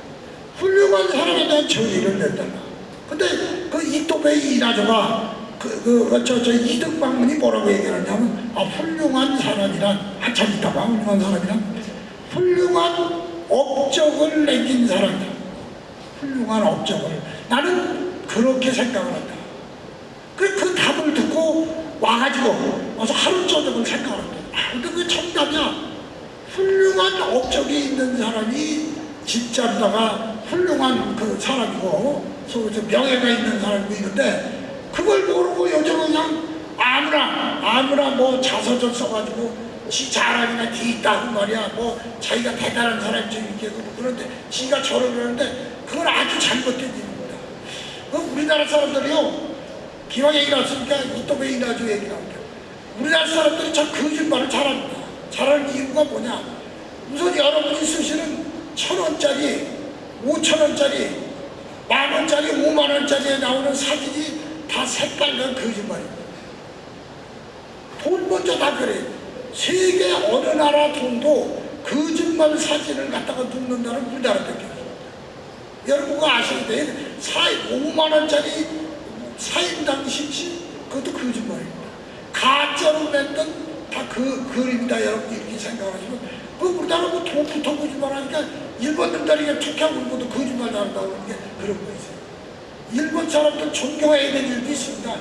훌륭한 사람에 대한 정의를 냈다가 근데 그 이또베이 이나조가 그, 그, 저, 저, 이등 방문이 뭐라고 얘기를 하냐면, 아, 훌륭한 사람이란, 한참 있다가 훌륭한 사람이란, 훌륭한 업적을 남긴 사람이다. 훌륭한 업적을. 나는 그렇게 생각을 한다. 그, 그 답을 듣고 와가지고, 와서 하루 저녁을 생각을 한다. 아, 근데 그게 정답이야. 훌륭한 업적이 있는 사람이 진짜로다가 훌륭한 그 사람이고, 속에서 명예가 있는 사람이고 이런데, 그걸 모르고 요즘은 그냥 아무나 아무나 뭐 자서전 써가지고 지 자랑이나 뒤 있다고 말이야 뭐 자기가 대단한 사람처럼 이렇게 그러고 그런데 지가 저를 그러는데 그건 아주 잘못된 일입니다 그 우리나라 사람들이요. 기왕 얘기 나왔으니까 이또 왜 이나죠 얘기 나옵니다. 우리나라 사람들이 참 거짓말을 잘합니다. 잘하는 이유가 뭐냐? 우선 여러분이 쓰시는 천 원짜리, 오천 원짜리, 만 원짜리, 오만 원짜리에 나오는 사진이 다 색깔난 거짓말입니다. 돈 먼저 다 그래. 세계 어느 나라 돈도 거짓말 사진을 갖다가 눕는다는 우리나라밖에 없습니다. 여러분가 아셔야 돼. 사 5만 원짜리 사인당 신시 그것도 거짓말입니다. 가짜로 만든 다 그 그림이다 여러분 이렇게 생각하시면 그 우리나라 뭐 돈부터 거짓말 하니까 일본 놈들이 이게 툭하고 울고도 거짓말 잘한다고 그러는 게 그런 거 있어요. 일본 사람들 존경해야 될 일도 있습니다.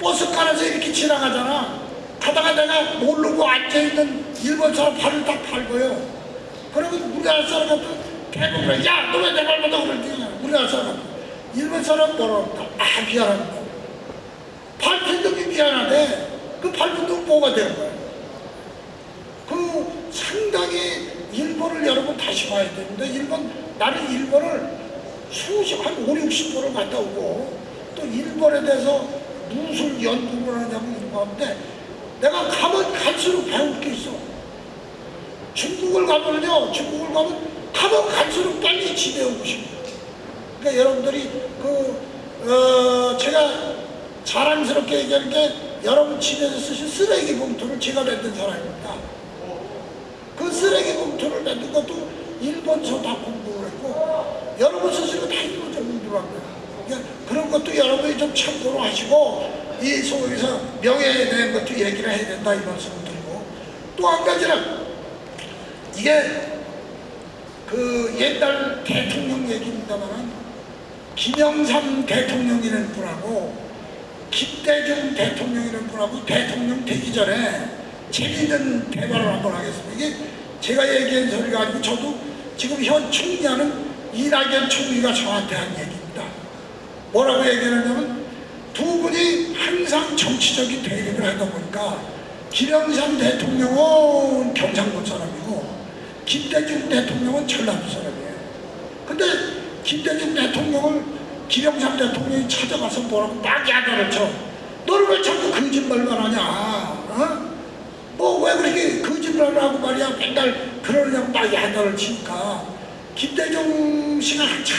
버스가에서 이렇게 지나가잖아. 가다가 내가 모르고 앉아있는 일본 사람 발을 딱 밟아요. 그러면 우리나라 사람한테 대부분 야, 너 왜내 발보다 그러지? 우리나라 사람. 일본 사람 뭐라 그런다. 아, 미안합니다. 놈이 미안하대. 그놈 뭐가 되는 거야? 그 상당히 일본을 여러분 다시 봐야 되는데 일본 나는 일본을 수십 한 5, 60번을 갔다 오고 또 일본에 대해서 무슨 연구를 하냐고 이런 거 하는데 내가 가면 갈수록 배울 게 있어. 중국을 가면요 중국을 가면 가면 갈수록 빨리 집에 오고 싶어요 그러니까 여러분들이 그 어, 제가 자랑스럽게 얘기하는 게 여러분 집에서 쓰신 쓰레기 봉투를 제가 만든 사람입니다. 그 쓰레기 봉투를 만든 것도 일본서 다 공부를 했고 여러분 쓰시는 거다 일본서 공부를 합니다. 그러니까 그런 것도 여러분이 좀 참고로 하시고 이 소위에서 명예에 대한 것도 얘기를 해야 된다 이 말씀을 드리고 또 한 가지는 이게 그 옛날 대통령 얘기입니다만은 김영삼 대통령이라는 분하고 김대중 대통령이라는 분하고 대통령 되기 전에 재미있는 대화를 한번 하겠습니다. 이게 제가 얘기한 소리가 아니고 저도 지금 현 총리하는 이낙연 총리가 저한테 한 얘기입니다. 뭐라고 얘기하냐면 항상 정치적인 대립을 하다 보니까 김영삼 대통령은 경상도 사람이고 김대중 대통령은 전라도 사람이에요. 근데 김대중 대통령을 김영삼 대통령이 찾아가서 뭐라고 막 야단을 쳐. 너는 왜 자꾸 거짓말만 하냐? 어? 뭐왜 그렇게 거짓말을 하고 말이야 맨날 그러냐고 막 야단을 치니까 김대중 씨가 한참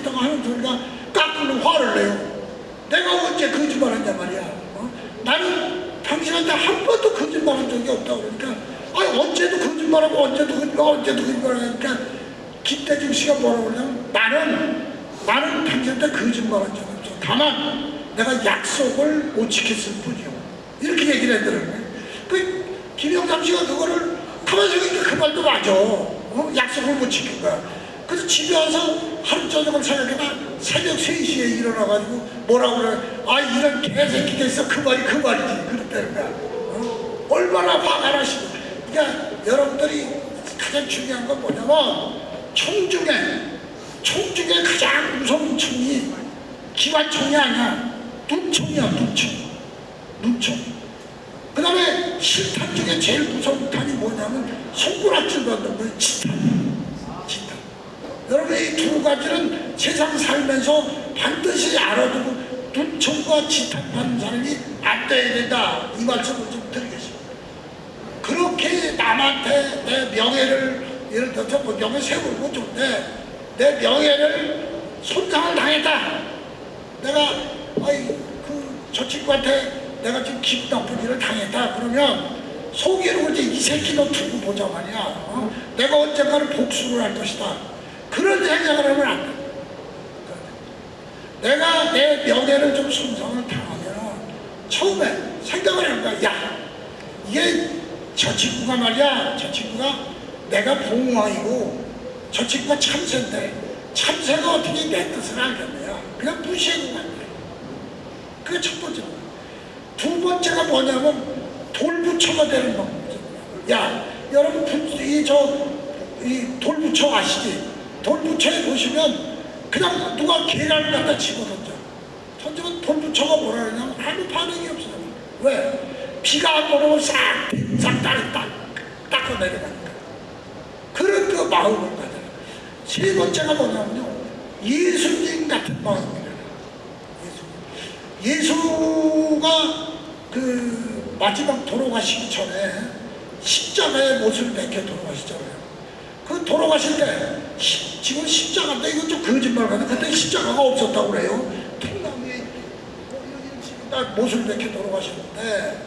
있다가 하는 소리가 까꾸는 화를 내요. 내가 언제 거짓말했냐 말이야. 어? 나는 당신한테 한 번도 거짓말한 적이 없다고 그러니까 아니 언제도 거짓말하고 언제도 거짓말 언제도 거짓말하니까 김대중 씨가 뭐라고 그러냐면 나는 나는 당신한테 거짓말한 적 없어. 다만 내가 약속을 못 지켰을 뿐이요. 이렇게 얘기를 했더라고요. 그 김영삼 씨가 그거를 가만히 생각하니까 그 말도 맞아. 어? 약속을 못 지킨 거야. 그래서 집에 와서 하루 저녁을 생각해봐 새벽 3시에 일어나가지고 뭐라고 그래? 아 이런 개새끼가 있어. 그 말이 그 말이지. 그랬다는 거야. 어? 얼마나 화가 나시고. 그러니까 여러분들이 가장 중요한 건 뭐냐면 총 중에 총 중에 가장 무서운 총이 기관총이 아니야. 눈총이야 눈총 눈총 그 다음에 실탄 중에 제일 무서운 탄이 뭐냐면 손가락질 받는 거예요 지탄 지탄 여러분 이 두 가지는 세상 살면서 반드시 알아두고 눈총과 지탄 받는 사람이 안 돼야 된다. 이 말씀을 좀 드리겠습니다. 그렇게 남한테 내 명예를 예를 들어서 뭐 명예 세우고 좋은데 내 명예를 손상을 당했다. 내가 아이 그저 친구한테 내가 지금 기분 나쁜 일을 당했다. 그러면 속이로 이제 이 새끼 너 두고 보자 말이야. 어? 내가 언젠가는 복수를 할 것이다 그런 생각을 하면 안 돼. 내가 내 명예를 좀 손상을 당하면 처음에 생각을 하는 거야 야 이게 저 친구가 말이야. 저 친구가 내가 봉황이고 저 친구가 참새인데 참새가 어떻게 내 뜻을 알겠냐. 그냥 무시하고 만 돼. 그게 첫 번째. 두 번째가 뭐냐면 돌부처가 되는 방법이죠. 야 여러분 이 저 이 돌부처 아시지 돌부처에 보시면 그냥 누가 계란을 갖다 집어던져 던지면 돌부처가 뭐라 그러냐면 아무 반응이 없어요. 왜? 비가 안 오면 싹, 싹 닦, 닦, 닦아 내려가니까. 그런 그 마음을 가져요. 세 번째가 뭐냐면요. 예수님 같은 마음입니다. 예수가 그 마지막 돌아가시기 전에 십자가의 못을 내켜 돌아가시잖아요. 그 돌아가실 때 시- 지금 십자가인데 이건 좀 거짓말 같아. 그때 십자가가 없었다고 그래요. 통나무에 뭐 식으로 다 못을 내켜 돌아가셨는데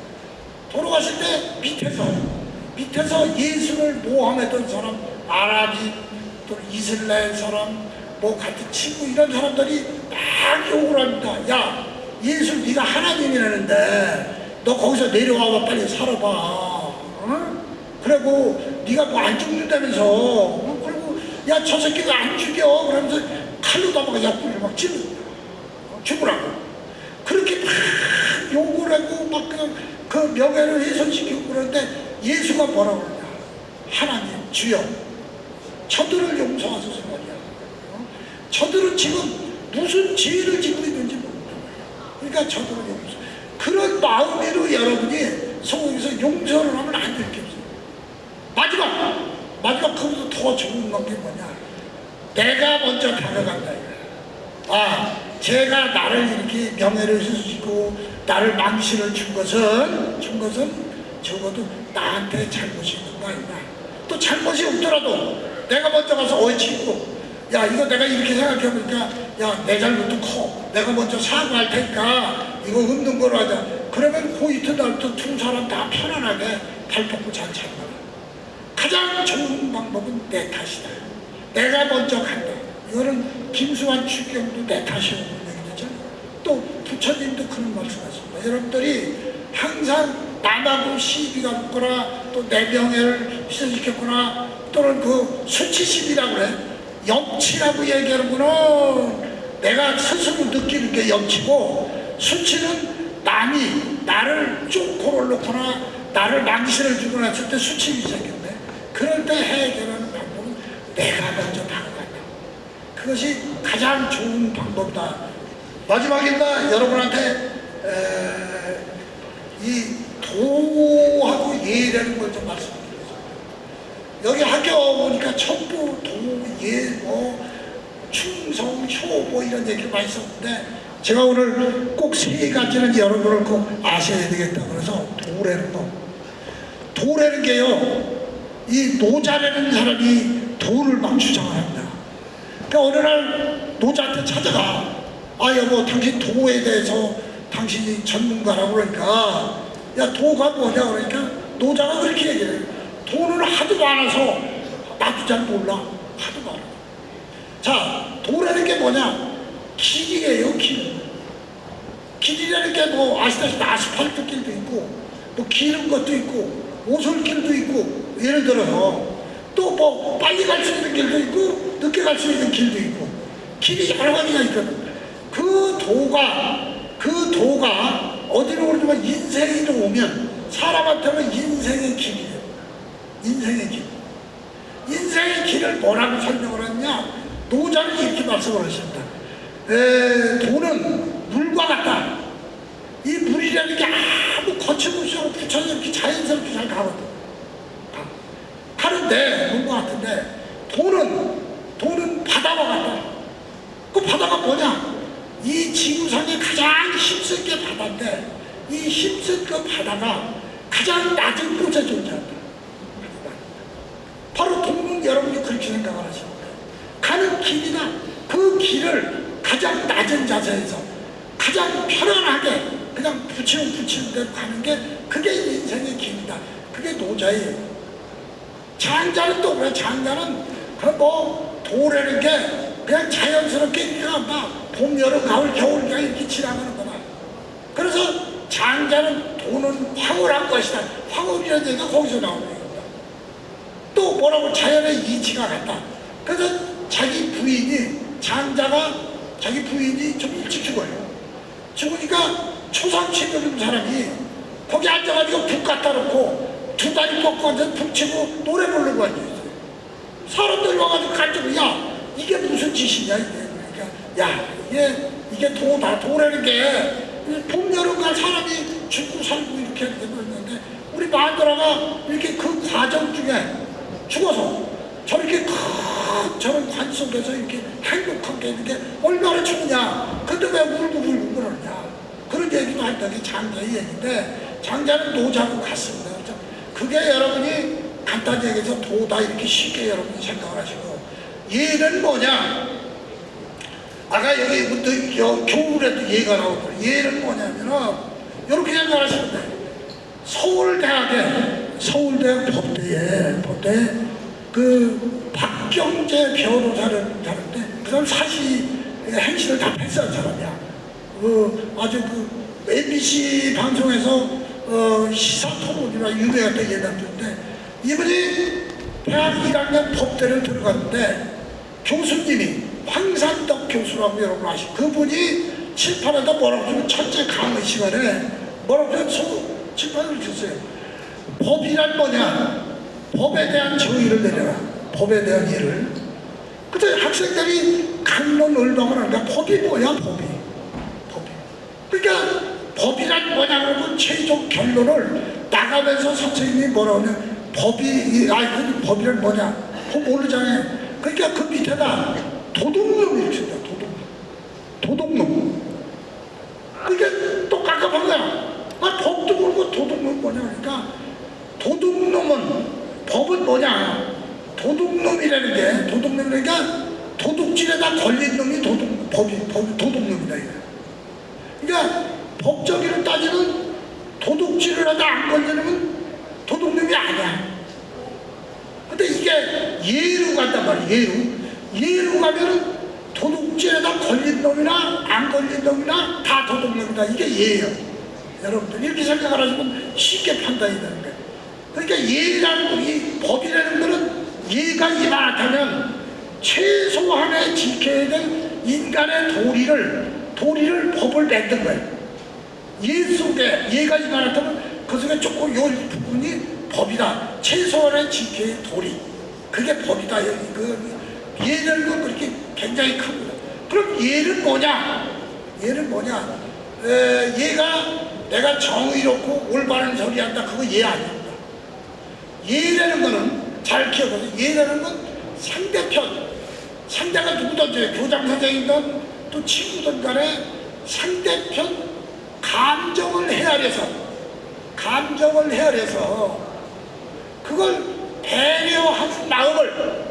돌아가실 때 밑에서 밑에서 예수를 모함했던 사람 아랍인 또 이슬라엘 사람 뭐 같은 친구 이런 사람들이 막 욕을 합니다. 야 예수 네가 하나님이라는데 너 거기서 내려와봐 빨리 살아봐. 어? 그리고 네가 뭐 안 죽는다면서? 어? 그리고 야 저 새끼가 안 죽여. 그러면서 칼로 다막 옆구리를 막 찔러. 죽으라고. 그렇게 막 욕을 하고 막 그냥 그 명예를 훼손시키고 그러는데 예수가 뭐라고 그러냐? 하나님 주여. 저들을 용서하소서 말이야. 어? 저들은 지금 무슨 죄를 짓고 있는지 모른다 그러니까 저들을 용서. 그런 마음으로 여러분이 성경에서 용서를 하면 안 될게 없어요 마지막 마지막 그보다 더 좋은 건 게 뭐냐? 내가 먼저 이거야. 아 제가 나를 이렇게 명예를 훼손시키고 나를 망신을 준 것은 준 것은 적어도 나한테 잘못이 있는 거 아니냐? 또 잘못이 없더라도 내가 먼저 가서 어이 친구 야 이거 내가 이렇게 생각해보니까 야 내 잘못도 커. 내가 먼저 사과할 테니까 이거 없는 거로 하자. 그러면 그 이튿날부터 두 사람 다 편안하게 발 뻗고 잘 참아 가장 좋은 방법은 내 탓이다. 내가 먼저 간다. 이거는 김수환 추경도 내 탓이라고 얘기했잖아요. 또 부처님도 그런 말씀하십니다. 여러분들이 항상 남하고 시비가 붙거나 또 내 명예를 훼손시켰거나 또는 그 수치심이라고 그래. 염치라고 얘기하는 거는 내가 스스로 느끼는 게 염치고 수치는 남이 나를 쭉 골아놓거나 나를 망신을 주고 났을 때 수치심이 생겼네. 그럴 때 해결하는 방법은 내가 먼저 다가간다. 그것이 가장 좋은 방법이다. 마지막입니다. 여러분한테 에, 이 도하고 예라는 걸 좀 말씀드리겠습니다. 여기 학교 오니까 첩보, 도, 예, 뭐 충성, 효, 뭐 이런 얘기를 많이 썼는데 제가 오늘 꼭 세 가지는 여러분을 꼭 아셔야 되겠다. 그래서 도라는 거. 도라는 게요. 이 노자라는 사람이 도를 막 주장을 합니다. 그러니까 어느 날 노자한테 찾아가. 아 여보 당신 도에 대해서 당신이 전문가라고 그러니까 야 도가 뭐냐 그러니까 노자가 그렇게 얘기해요. 도는 하도 많아서 나도 잘 몰라. 하도 많아. 자 도라는 게 뭐냐? 길이에요 길. 길이라는 게 뭐 아시다시피 아스팔트 길도 있고 뭐 기른 것도 있고 오솔길도 있고 예를 들어서 또 뭐 빨리 갈 수 있는 길도 있고 늦게 갈 수 있는 길도 있고 길이 여러 가지가 있거든. 그 도가 그 도가 어디로 오르면 인생으로 오면 사람한테는 인생의 길이에요. 인생의 길. 인생의 길을 뭐라고 설명을 했냐? 노자는 이렇게 말씀을 하십니다. 에, 돈은 물과 같다. 이 물이라는 게 아무 거침없이 하고 부처스럽게 자연스럽게 잘 가거든. 가. 가는데, 물과 같은데, 돈은, 돈은 바다와 같다. 그 바다가 뭐냐? 이 지구상에 가장 힘센 게 바다인데, 이 힘센 그 바다가 가장 낮은 곳에 존재한다. 바로 돈은 여러분이 그렇게 생각을 하십니다. 가는 길이나 그 길을 가장 낮은 자세에서 가장 편안하게 그냥 붙이면 붙이는 대로 가는 게 그게 인생의 길이다. 그게 노자예요. 장자는 또 그래. 장자는 그뭐 도라는 게 그냥 자연스럽게 그냥 막 봄, 여름, 가을, 겨울 그냥 이렇게 지나가는 거다. 그래서 장자는 도는 황홀한 것이다. 황홀이라는 얘기가 거기서 나오는 겁니다. 또 뭐라고 자연의 이치가 같다. 그래서 자기 부인이 장자가 자기 부인이 좀 일찍 죽어요. 죽으니까 초상치 늙은 사람이 거기 앉아가지고 북 갖다 놓고 두 다리 꺾고 앉아서 북 치고 노래 부르고 앉아있어요. 사람들이 와가지고 간증을 야 이게 무슨 짓이냐 이게 그러니까 야 이게 이게 도다 도라는 게 봄 여름 갈 사람이 죽고 살고 이렇게 게 있는데 우리 마누라가 이렇게 그 과정 중에 죽어서 저렇게 큰 저런 관 속에서 이렇게 행복한 게 있는 게 얼마나 좋으냐 근데 왜 울고 울고 그러냐 판단이 장자의 얘기인데 장자는 노자고 같습니다. 그게 여러분이 간단히 얘기해서 도다 이렇게 쉽게 여러분이 생각을 하시고 얘는 뭐냐? 아까 여기 여- 교울에도 얘가 나오고 얘는 뭐냐면은 이렇게 생각하시면 돼요. 서울대학에 서울대학 법대에 법대 그 박경재 변호사를 하는데 그 사람 사실 행실을 다 패스한 사람이야. 그 아주 그 MBC 방송에서 어 시사 토론이나 유명했던 예단인데 이분이 대학 1학년 법대를 들어갔는데 교수님이 황산덕 교수라고 여러분 아시죠? 그분이 칠판에다 뭐라고 주면 첫째 강의 시간에 뭐라고 소, 칠판을 줬어요. 법이란 뭐냐? 법에 대한 정의를 내려라. 법에 대한 예를. 그때 학생들이 강론 을방을 하니까 법이 뭐야 법이. 법이. 그러니까 법이란 뭐냐 그러면 최종 결론을 나가면서 선생님이 뭐라고 하냐? 법이 이- 아이 그 법이란 뭐냐? 그거 모르잖아요. 그러니까 그 밑에다 도둑놈 이렇게 쓴다 도둑놈. 도둑놈. 그게 또 깝깝한 거야 아 법도 모르고 도둑놈 뭐냐 그러니까 도둑놈은 법은 뭐냐? 도둑놈이라는 게 도둑놈이니까 도둑질에다 걸린 놈이 도둑 법이 법이 도둑놈이다 이거 그러니까 법적으로 따지면 도둑질을 하다 안 걸리면 도둑놈이 아니야. 근데 이게 예로 간단 말이야, 예로. 예로 가면은 도둑질에다 걸린 놈이나 안 걸린 놈이나 다 도둑놈이다. 이게 예예요. 여러분들 이렇게 생각을 하시면 쉽게 판단이 되는 거예요. 그러니까 예라는 거, 이 법이라는 거는 예가 이만하다면 최소한의 지켜야 될 인간의 도리를 도리를 법을 만든 거예요. 예 속에 예가 이만하다면 그 속에 조금 요 부분이 법이다. 최소한의 지켜야 할 도리. 그게 법이다. 그 예라는 건 그렇게 굉장히 큽니다. 그럼 예는 뭐냐? 예는 뭐냐? 에, 얘가 내가 정의롭고 올바른 소리 한다. 그거 예 아닙니다. 예라는 거는 잘 기억하세요. 예라는 건 상대편. 상대가 누구든지 교장 선생이든 또 친구든 간에 상대편 감정을 헤아려서 감정을 헤아려서 그걸 배려하는 마음을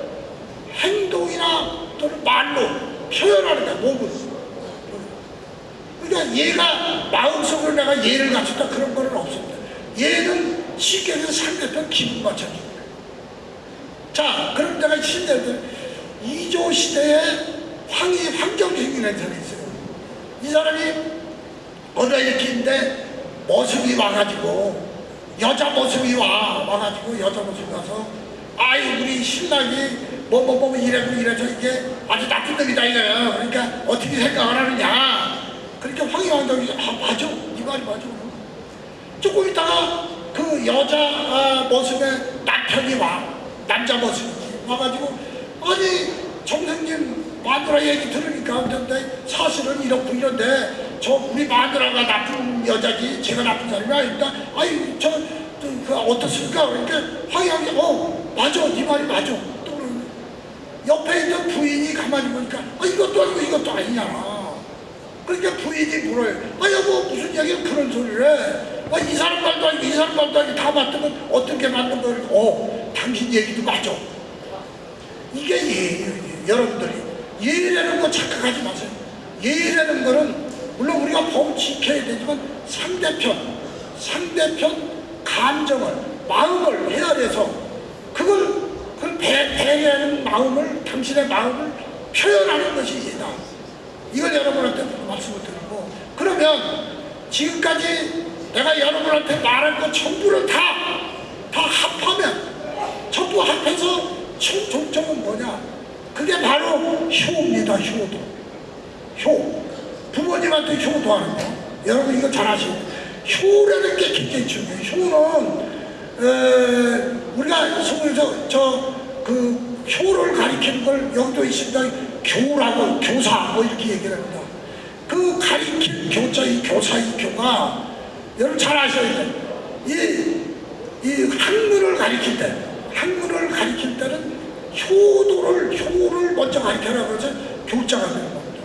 행동이나 또는 말로 표현하는 거야 몸으로. 그러니까 얘가 마음속으로 내가 얘를 갖췄다 그런 거는 없습니다. 얘는 쉽게 해서 상대편 기분 맞춰주는 거야. 자 그럼 내가 신대들 이조 시대에 황희 황정식이라는 사람이 있어요. 이 사람이 어느 이렇게 있는데 모습이 와가지고 여자 모습이 와 와가지고 여자 모습이 와서 아유 우리 신랑이 뭐뭐 뭐 이래고 이래서 이게 아주 나쁜 놈이다 이거야. 그러니까 어떻게 생각을 하느냐. 그러니까 황희왕정이 아 맞아. 네 말이 맞아. 조금 있다가 그 여자 아, 모습의 남편이 와. 남자 모습이 와가지고 아니 정생님 마누라 얘기 들으니까 근데 사실은 이렇고 이런데 저 우리 마누라가 나쁜 여자지 제가 나쁜 사람이 아닙니다 아니 저, 저그 어떻습니까? 그러니까 황양이 어 맞아 네 말이 맞아. 또. 옆에 있는 부인이 가만히 보니까 아 이것도 아니고 이것도 아니냐. 그러니까 부인이 물어요. 아 여보 무슨 얘기를 그런 소리를 해. 아, 이 사람 말도 아니고 이 사람 말도 아니고 다 맞으면 어떻게 맞는 거야? 어 당신 얘기도 맞아. 이게 예예요. 예. 여러분들이. 예라는 거 착각하지 마세요. 예라는 거는 물론 우리가 법 지켜야 되지만 상대편, 상대편 감정을, 마음을 헤아려서 그걸 그걸 배, 배려하는 마음을 당신의 마음을 표현하는 것이 예다. 이걸 여러분한테 말씀을 드리고 그러면 지금까지 내가 여러분한테 말한 것 전부를 다, 다 합하면 전부 합해서 총 종점은 뭐냐? 그게 바로 효입니다, 효도. 효. 부모님한테 효도 하는 거. 여러분 이거 잘 아시고. 효라는 게 굉장히 중요해요. 효는, 에, 우리가 속에서 저, 그, 효를 가리키는 걸 여기도 있습니다. 교라고, 교사, 뭐 이렇게 얘기를 합니다. 그 가리킨 교자, 이 교사, 이 교가 여러분 잘 아셔야 돼요. 이, 이 학문을 가리킬 때, 학문을 가리킬 때는 효도를, 효를 먼저 가리켜라 그래서 교자가 되는 겁니다.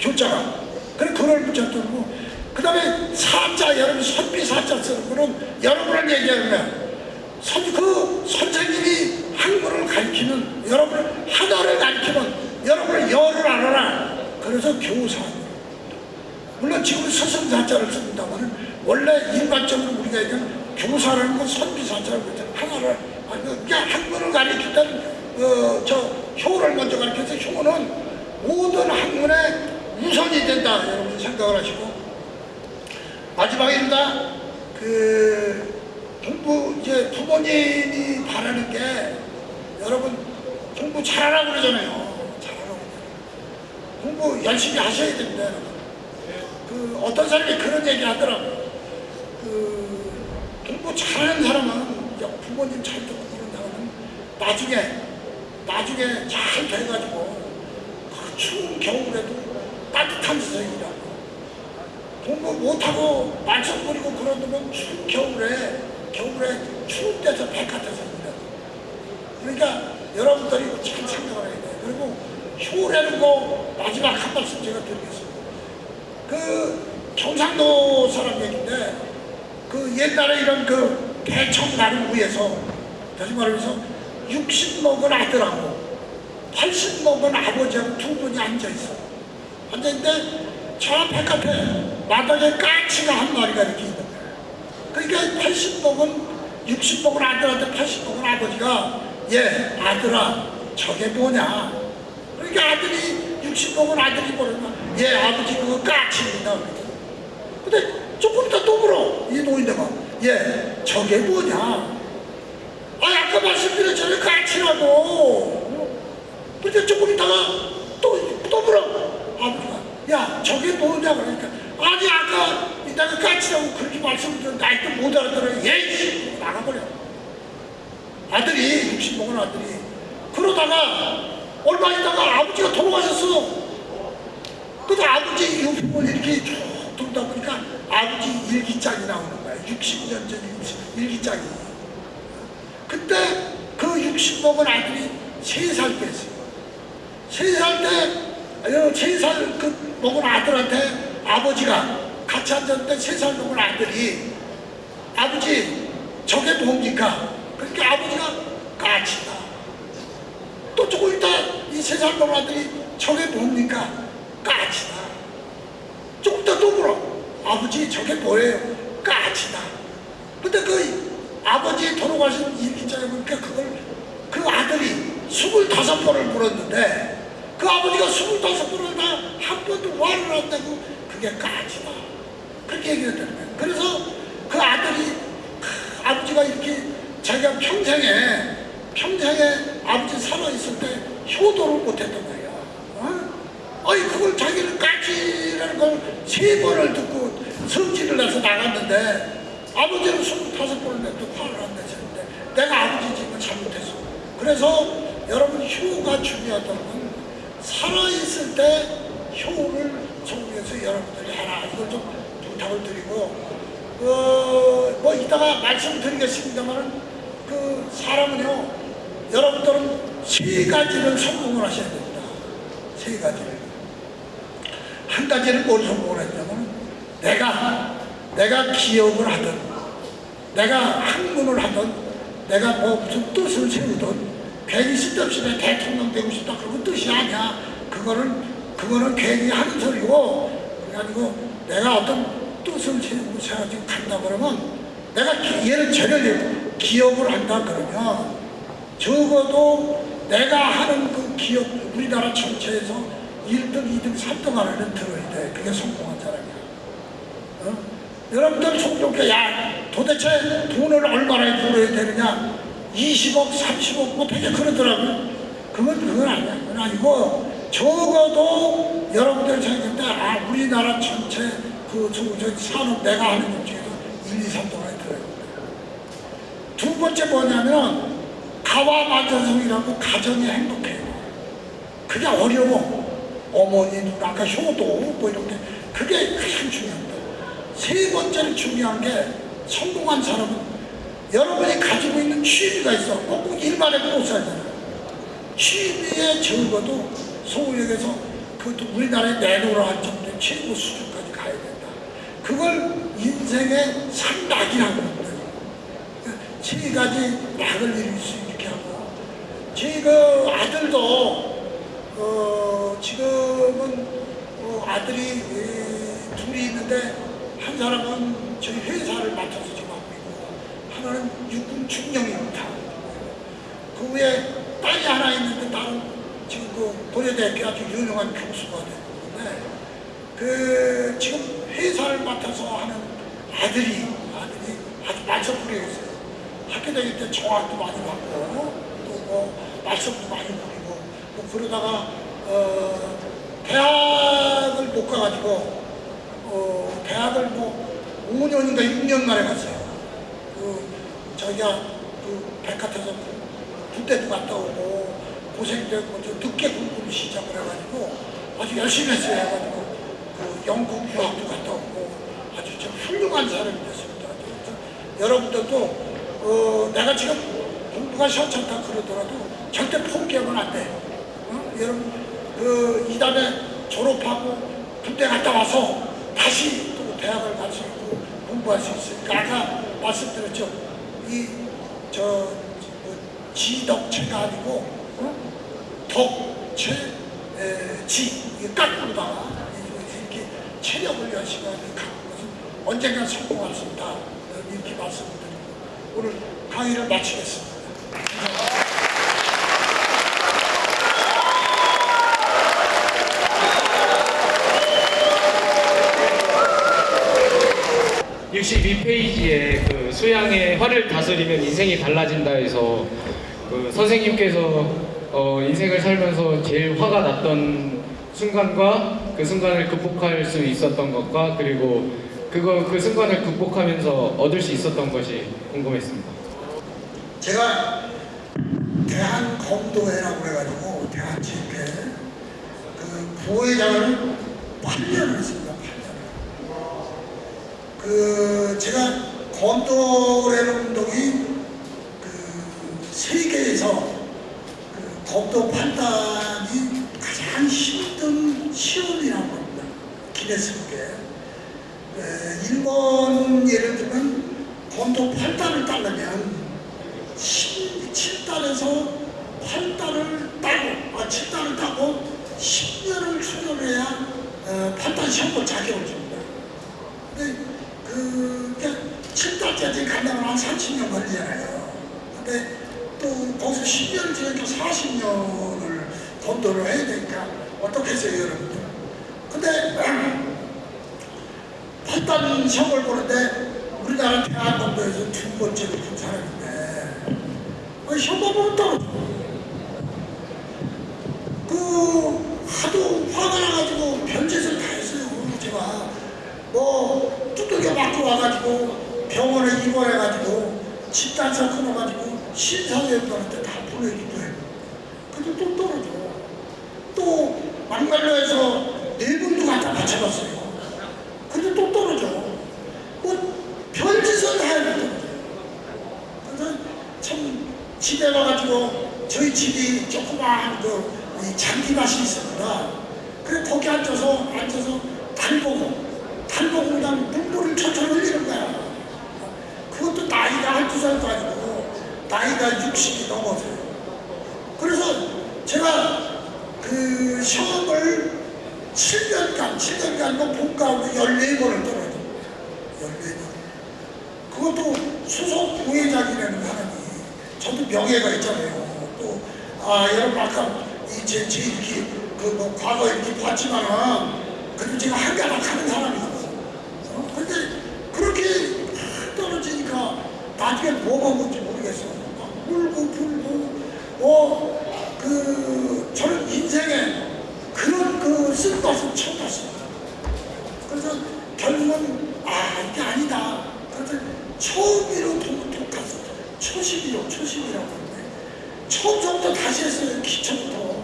교자가. 그래, 그걸 붙여 두고, 그 다음에 사자, 여러분 선비 사자 쓰는 거는 여러분을 얘기하는 거야. 선, 그 선생님이 한글을 가르치는, 여러분을 하나를 가르치는, 여러분을 열을 알아라. 그래서 교사. 물론 지금 서성사자를 씁니다만 원래 일반적으로 우리가 얘기하는 교사라는 건 선비 사자라고 그러죠. 하나를, 그냥 한글을 가르칠 때는 어, 저 효를 먼저 가르쳐서 효는 모든 학문의 우선이 된다. 여러분 생각을 하시고 마지막입니다. 그 공부 이제 부모님이 바라는 게 여러분 공부 잘하라고 그러잖아요. 잘하라고. 공부 열심히 하셔야 됩니다. 그 어떤 사람이 그런 얘기 하더라고요. 그 공부 잘하는 사람은 부모님 잘 듣고 이런 사람은 나중에 나중에 잘 돼가지고 그 추운 겨울에도 따뜻한 세상이라고 공부 못하고 말썽 부리고 그런 놈은 겨울에 겨울에 추운 데서 백화점에서 일하고 그러니까 여러분들이 참 생각을 해야 돼요. 그리고 효라는 거 마지막 한 말씀 제가 드리겠습니다. 그 경상도 사람 얘기인데 그 옛날에 이런 그 대청 나를 위해서 다시 말해서 60 먹은 아들하고 80 먹은 아버지하고 두 분이 앉아 있어. 앉아 있는데 저 바깥에 마당에 까치가 한 마리가 이렇게 있는 거야. 그러니까 80 먹은 60 먹은 아들한테 80 먹은 아버지가 얘 아들아 저게 뭐냐? 그러니까 아들이 60 먹은 아들이 뭐냐면 얘 아버지 그거 까치입니다. 근데 조금 이따 또 물어 이 노인네가 얘 저게 뭐냐? 아 아까 말씀드렸잖아요 까치라고 근데 조금 있다가 또, 또 물어 아버지가 야 저게 뭐냐 그러니까. 아니 아까 이따가 까치라고 그렇게 말씀드렸는데 아직도 못 알아들어요 예이 나가버려. 아들이 60 먹은 아들이. 그러다가 얼마 있다가 아버지가 돌아가셨어. 그래서 아버지 유품을 이렇게 쭉 돌다 보니까 아버지 일기장이 나오는 거야. 60년 전 일기장이. 그때 그 60 먹은 아들이 3살 때였어요 3살 때, 어, 3살 그 먹은 아들한테 아버지가 같이 앉았는데 3살 먹은 아들이 아버지 저게 뭡니까? 그러니까 아버지가 까치다. 또 조금 있다 이 3살 먹은 아들이 저게 뭡니까? 까치다. 조금 있다 또 물어. 아버지 저게 뭐예요? 까치다. 근데 그 아버지 돌아가신 일기장에 보니까 그걸 그 아들이 25번을 물었는데 그 아버지가 25번을 다 한 번도 화를 안 내고 그게 까지다. 그렇게 얘기했다는 거예요. 그래서 그 아들이 크, 아버지가 이렇게 자기가 평생에 평생에 아버지 살아있을 때 효도를 못했단 말이야. 어? 아니 그걸 자기는 까지라는 걸 세 번을 듣고 성질을 내서 나갔는데 아버지는 25번을 내도 화를 안 내셨는데 내가 아버지 집을 잘못했어. 그래서 여러분 효가 중요하다는 건 살아있을 때 효를 정부에서 여러분들이 하라 이걸 좀 부탁을 드리고 그, 뭐 이따가 말씀드리겠습니다만은 그 사람은요 여러분들은 세 가지를 성공을 하셔야 됩니다. 세 가지를 한 가지는 뭘 성공을 했냐면 내가 내가 기업을 하든 내가 학문을 하든 내가 뭐 무슨 뜻을 세우든 괜히 쓸데없이 내 대통령 되고 싶다 그런 뜻이 아니야. 그거는 그거는 괜히 하는 소리고 그래가지고 내가 어떤 뜻을 세우고 세가지고 간다 그러면 내가 기- 예를 전혀 기업을 한다 그러면 적어도 내가 하는 그 기업 우리나라 전체에서 1등, 2등, 3등 안에는 들어야 돼. 그게 성공한 사람이야. 어? 여러분들 속좋게 야 도대체 돈을 얼마나 벌어야 되느냐 20억 30억 뭐 되게 그러더라고요 그건 그건 아니야. 그건 아니고 적어도 여러분들 생각할 때아 우리나라 전체 그 저, 저 산업 내가 하는 것 중에서 1, 2, 3등 안에 들어야 된다 두 번째 뭐냐면 가와 만전성이라고 가정이 행복해요 그게 어려워. 어머니 누 아까 효도 뭐 이런 게. 그게 가장 중요합니다. 세 번째로 중요한 게 성공한 사람은 여러분이 가지고 있는 취미가 있어. 꼭 일만 해도 못 살잖아. 취미에 적어도 서울역에서 그것도 우리나라에 내놓으라 할 정도의 최고 수준까지 가야 된다. 그 그걸 인생의 삼락이라고 합니다. 세 가지 낙을 이룰 수 있게 하고 제그 아들도 어, 지금은 어, 아들이 에, 둘이 있는데 한 사람은 저희 회사를 맡아서 하나는 육군 중령입니다. 그 후에 딸이 하나 있는데 딸은 지금 그 고려대학교 아주 유명한 교수가 됐는데 그 지금 회사를 맡아서 하는 아들이 아들이 아주 말썽부리였어요. 학교 다닐 때 정학도 많이 받고 또뭐 말썽도 많이 부리고 뭐 그러다가 어 대학을 못 가가지고 어 대학을 뭐 5년인가 6년 만에 갔어요. 그 자기가 그 백화점에서 군대도 갔다 오고 고생되고 좀 늦게 공부를 시작을 해가지고 아주 열심히 했어요 해가지고 그 영국 유학도 갔다 오고 아주 좀 훌륭한 사람이 됐습니다. 그래서 여러분들도 어, 내가 지금 공부가 시원찮다 그러더라도 절대 포기하면 안 돼. 어? 여러분 그 이다음에 졸업하고 군대 갔다 와서 다시 또 대학을 갈수 있고 공부할 수 있으니까 아까 말씀드렸죠. 이 저 뭐, 지덕체가 아니고 어? 덕체 에, 지 깎고다가 이렇게 체력을 열심히 하는 것은 언젠가 성공할 수 있다 이렇게 말씀드리고 오늘 강의를 마치겠습니다. 이 62페이지에 그 수양의 화를 다스리면 인생이 달라진다 해서 그 선생님께서 어 인생을 살면서 제일 화가 났던 순간과 그 순간을 극복할 수 있었던 것과 그리고 그거 그 순간을 극복하면서 얻을 수 있었던 것이 궁금했습니다. 제가 대한 검도회라고 해가지고 대한 집회 그 부회장을 8년을 했습니다. 8년. 그 제가 검도회라는 운동이 그 세계에서 그 검도 판단이 가장 힘든 시험이라고 합니다. 에, 일본 예를 들면 검도 8단을 따려면 7달에서 8달을 따고, 아, 7달을 따고 10년을 수련해야 어, 8달 시험을 자격을 줍니다. 근데 그, 7달까지 가려면 한 30년 걸리잖아요. 근데 또 거기서 10년을 지나니까 40년을 검도를 해야 되니까 어떻게 해서요, 여러분들? 근데 8단 시험을 보는데 우리나라 대한검도에서 두 번째로 본 사람인데 그 시험만 보면 떨어져. 그 하도 화가 나가지고 별짓을 다 했어요. 제가 뭐 두들겨 맞고 와가지고 병원에 입원해가지고 집단사 끊어가지고 신사위원들한테 다 보내기도 해. 근데 또 떨어져. 또 막말로에서 네 번도 갖다 맞춰봤어요. 근데 또 떨어져. 뭐 별짓을 다 해도 떨어져. 그래서 참 집에 와가지고 저희 집이 조그마한 그 잔디밭이 있습니다. 그래 거기 앉아서 앉아서 달 보고 그냥 눈물을 철철 흘리는 거야. 그것도 나이가 한두 살도 아니고 나이가 60이 넘어서요. 그래서 제가 그 시험을 7년간, 7년간 뭐 본가하고 14번을 떨어져. 14번. 그것도 수석 부회장이라는 사람이 저도 명예가 있잖아요. 또, 아, 여러분 아까 이 제, 제 이렇게 그뭐 과거 이렇게 봤지만은 그래도 제가 한가닥 하는 사람이거든요. 어? 근데 그렇게 떨어지니까 나중에 뭐가 뭔지 모르겠어. 막 울고 불고, 어, 그, 저는 인생에 그런 그 쓴것을 처음 봤습니다. 그래서 결국은 아 이게 아니다. 그래서 처음으로 독학했어. 초심이요, 초심이라고 하는데 처음부터 다시 했어요. 기초부터.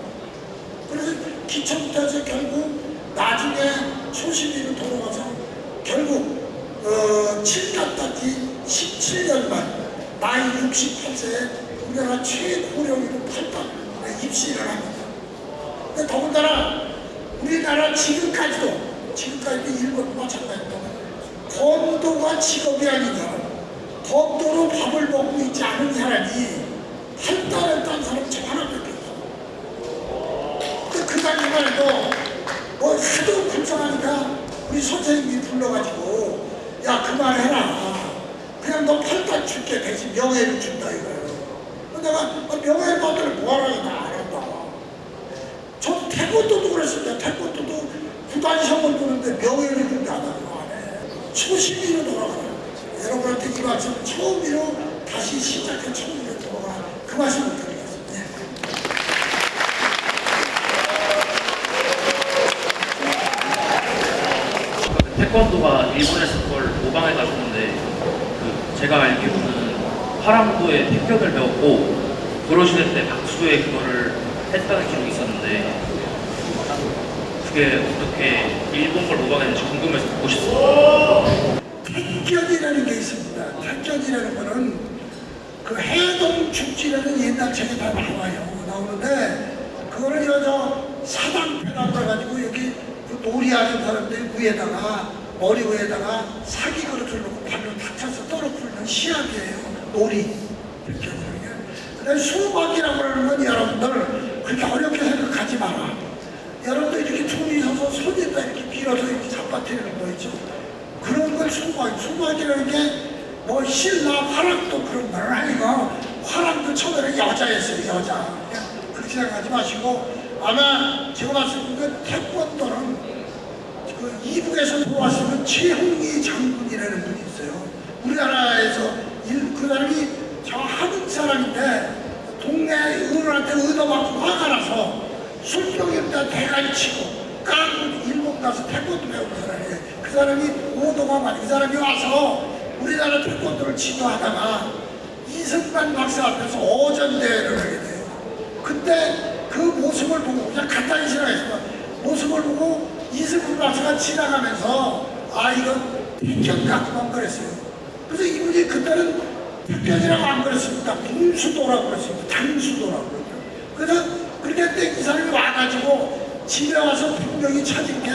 그래서 기초부터 해서 결국 나중에 초심으로 돌아가서 결국 어, 7단까지 17년 만 나이 68세에 우리나라 최고령으로 8단 입시를 합니다. 근데 더군다나 우리나라 지금까지도 지금까지도 일본과 마찬가지입니다. 생업과 직업이 아니라 법도로 밥을 먹고 있지 않은 사람이 할당했다는 사람이 저 하나밖에 없어. 근데 그 당시만 해도 뭐 하도 불쌍하니까 우리 선생님이 불러가지고 야 그만해라. 그냥 너 팔단 줄게 대신 명예를 준다 이거예요. 내가 아, 명예 받을 뭐하라고 다안 한다. 저 태권도도 그랬습니다. 태권도도 구단 시험을 보는데 명예를 준다 안안 해. 초심으로 돌아가라. 여러분한테 이 말씀 처음으로 다시 시작해 처음으로 돌아가. 그 말씀을 드리겠습니다. 네. 태권도가 일본에서 그걸 모방해 가지고인데 그 제가 알기로는 화랑도에 태권을 배웠고 그러시는 때 박수에 그거를 했다는 기록이 있었는데 그게 어떻게 일본 걸 모방했는지 궁금해서 보고 싶어요. 택견이라는 게 있습니다. 택견이라는 거는 그 해동 축지라는 옛날 책에 다 나와요. 나오는데 그거를 여자 사당패라고 해가지고 여기 그 놀이 하는 사람들 위에다가 머리 위에다가 사기 그릇을 놓고 발로 탁쳐서 떨어뜨리는 시합이에요. 놀이 택견이라는 게. 근데 수박이라고 하는 건 여러분들 그렇게 어렵게 생각하지 마라. 여러분들 이렇게 둘이 서서 손에다 이렇게 밀어서 이렇게 잡아뜨리는 거 있죠. 그런 걸 수박, 수박이라는 게 뭐 신라 화랑도 그런 건 아니고 화랑도 처음에는 여자였어요, 여자. 그냥 그렇게 생각하지 마시고 아마 제가 봤을 때는 태권도는 그 이북에서 돌아왔으면 최홍희 장군이라는 분이 있어요. 우리나라에서 일, 그 사람이 저 한국 사람인데 동네 어른한테 얻어맞고 화가 나서 술병에다 대가리 치고 까고 일본 가서 태권도 배우는 사람이에요. 그 사람이 오동환 그 사람이 와서 우리나라 태권도를 지도하다가 이승만 박사 앞에서 어전대회를 하게 돼요. 그때 그 모습을 보고 그냥 간단히 지나가서 모습을 보고 박사가 지나가면서 아 이건 같구만 그랬어요. 그래서 이분이 그때는 태견이라고 안 그랬습니다. 공수도라고 그랬습니다. 당수도라고 그랬어요. 그래서 그렇게 했는데 이 사람이 와가지고 집에 와서 분명히 찾은 게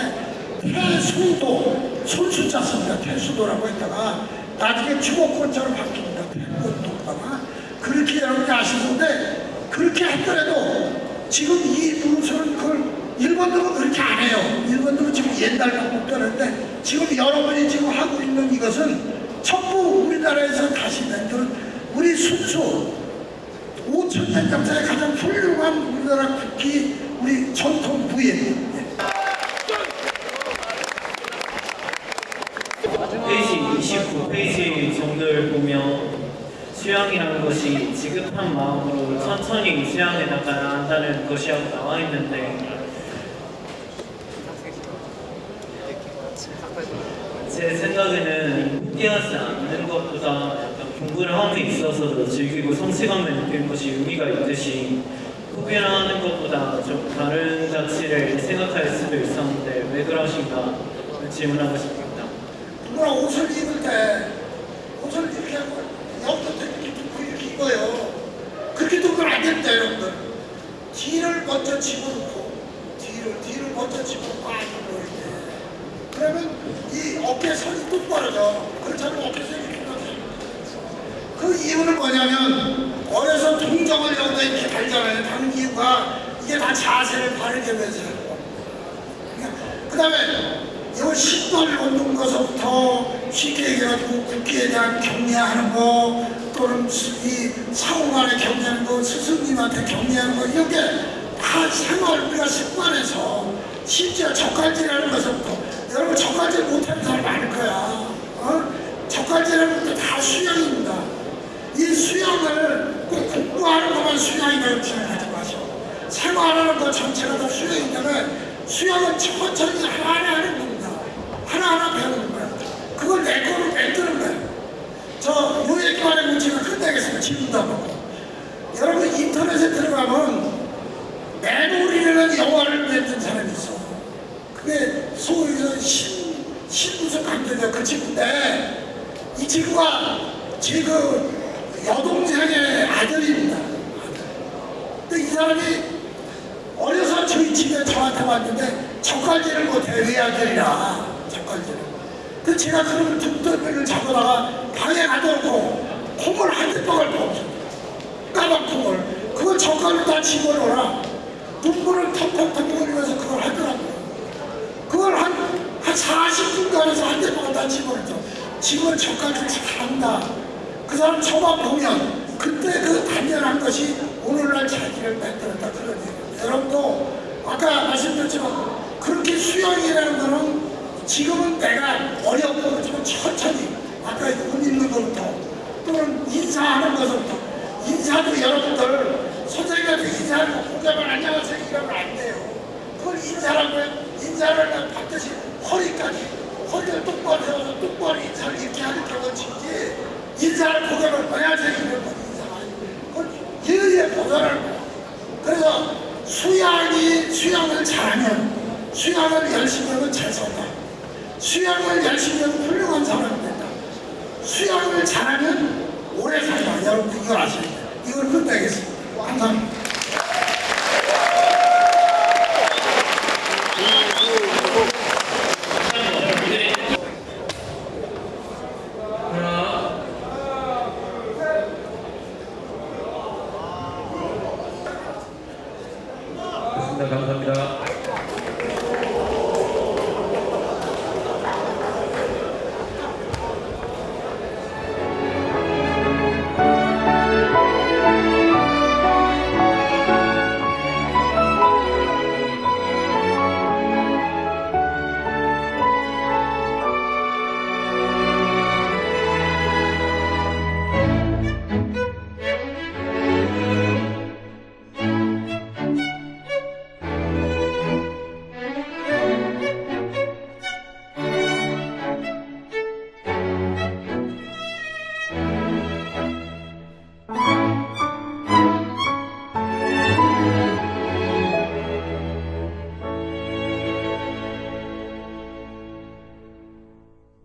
태수도 손수자 씁니다. 태수도라고 했다가 나중에 주먹권자로 바뀝니다. 태권도가 그렇게 여러분이 아시는데 그렇게 했더라도 지금 이 문서는 그걸 일본들은 그렇게 안 해요. 일본들은 지금 옛날 방법도 하는데 지금 여러분이 지금 하고 있는 이것은 전부 우리나라에서 다시 만든 우리 순수 5천 년 역사의 가장 훌륭한 우리나라 국기 우리 전통 부예입니다. 페이지 29페이지 정도를 보면 수양이라는 것이 지급한 마음으로 천천히 수양에 나가야 한다는 것이 나와 있는데 제 생각에는 포기하지 않는 것보다 공부를 함에 있어서도 즐기고 성취감을 느끼는 것이 의미가 있듯이 포기를 하는 것보다 좀 다른 가치를 생각할 수도 있었는데 왜 그러신가 질문하고 싶습니다. 누구나 옷을 입을 때 옷을 이렇게 하고 여기부터 이렇게 뚫고 이렇게 입어요. 그렇게 두면 안 됩니다, 여러분들. 뒤를 먼저 집어넣고 뒤를 뒤를 먼저 집어넣고 아. 그러면 이 어깨 선이 똑바로 져. 그렇지 않으면 어깨 선이 이렇게. 그 이유는 뭐냐면 어려서 동정을 여기다 이렇게 달잖아요. 다는 이유가 이게 다 자세를 바르게 하면서 그 다음에 이 신발 얻는 것부터 쉽게 얘기해가지고 국기에 대한 경례하는 거 또는 이 사후간에 경례하는 거 스승님한테 경례하는 거 이런 게 다 생활 우리가 습관해서 심지어 젓갈질하는 것부터 여러분 젓갈질 못하는 사람 많을 거야 어? 젓갈질하는 것도 다 수양입니다 이 수양을 꼭 공부하는 것만 수양이라고 생각 하지 마시고 생활하는 것 전체가 다 때문에 수양은 천천히 하나하나 하는 겁니다. 하나하나 배우는 거야. 그걸 내 거로 만드는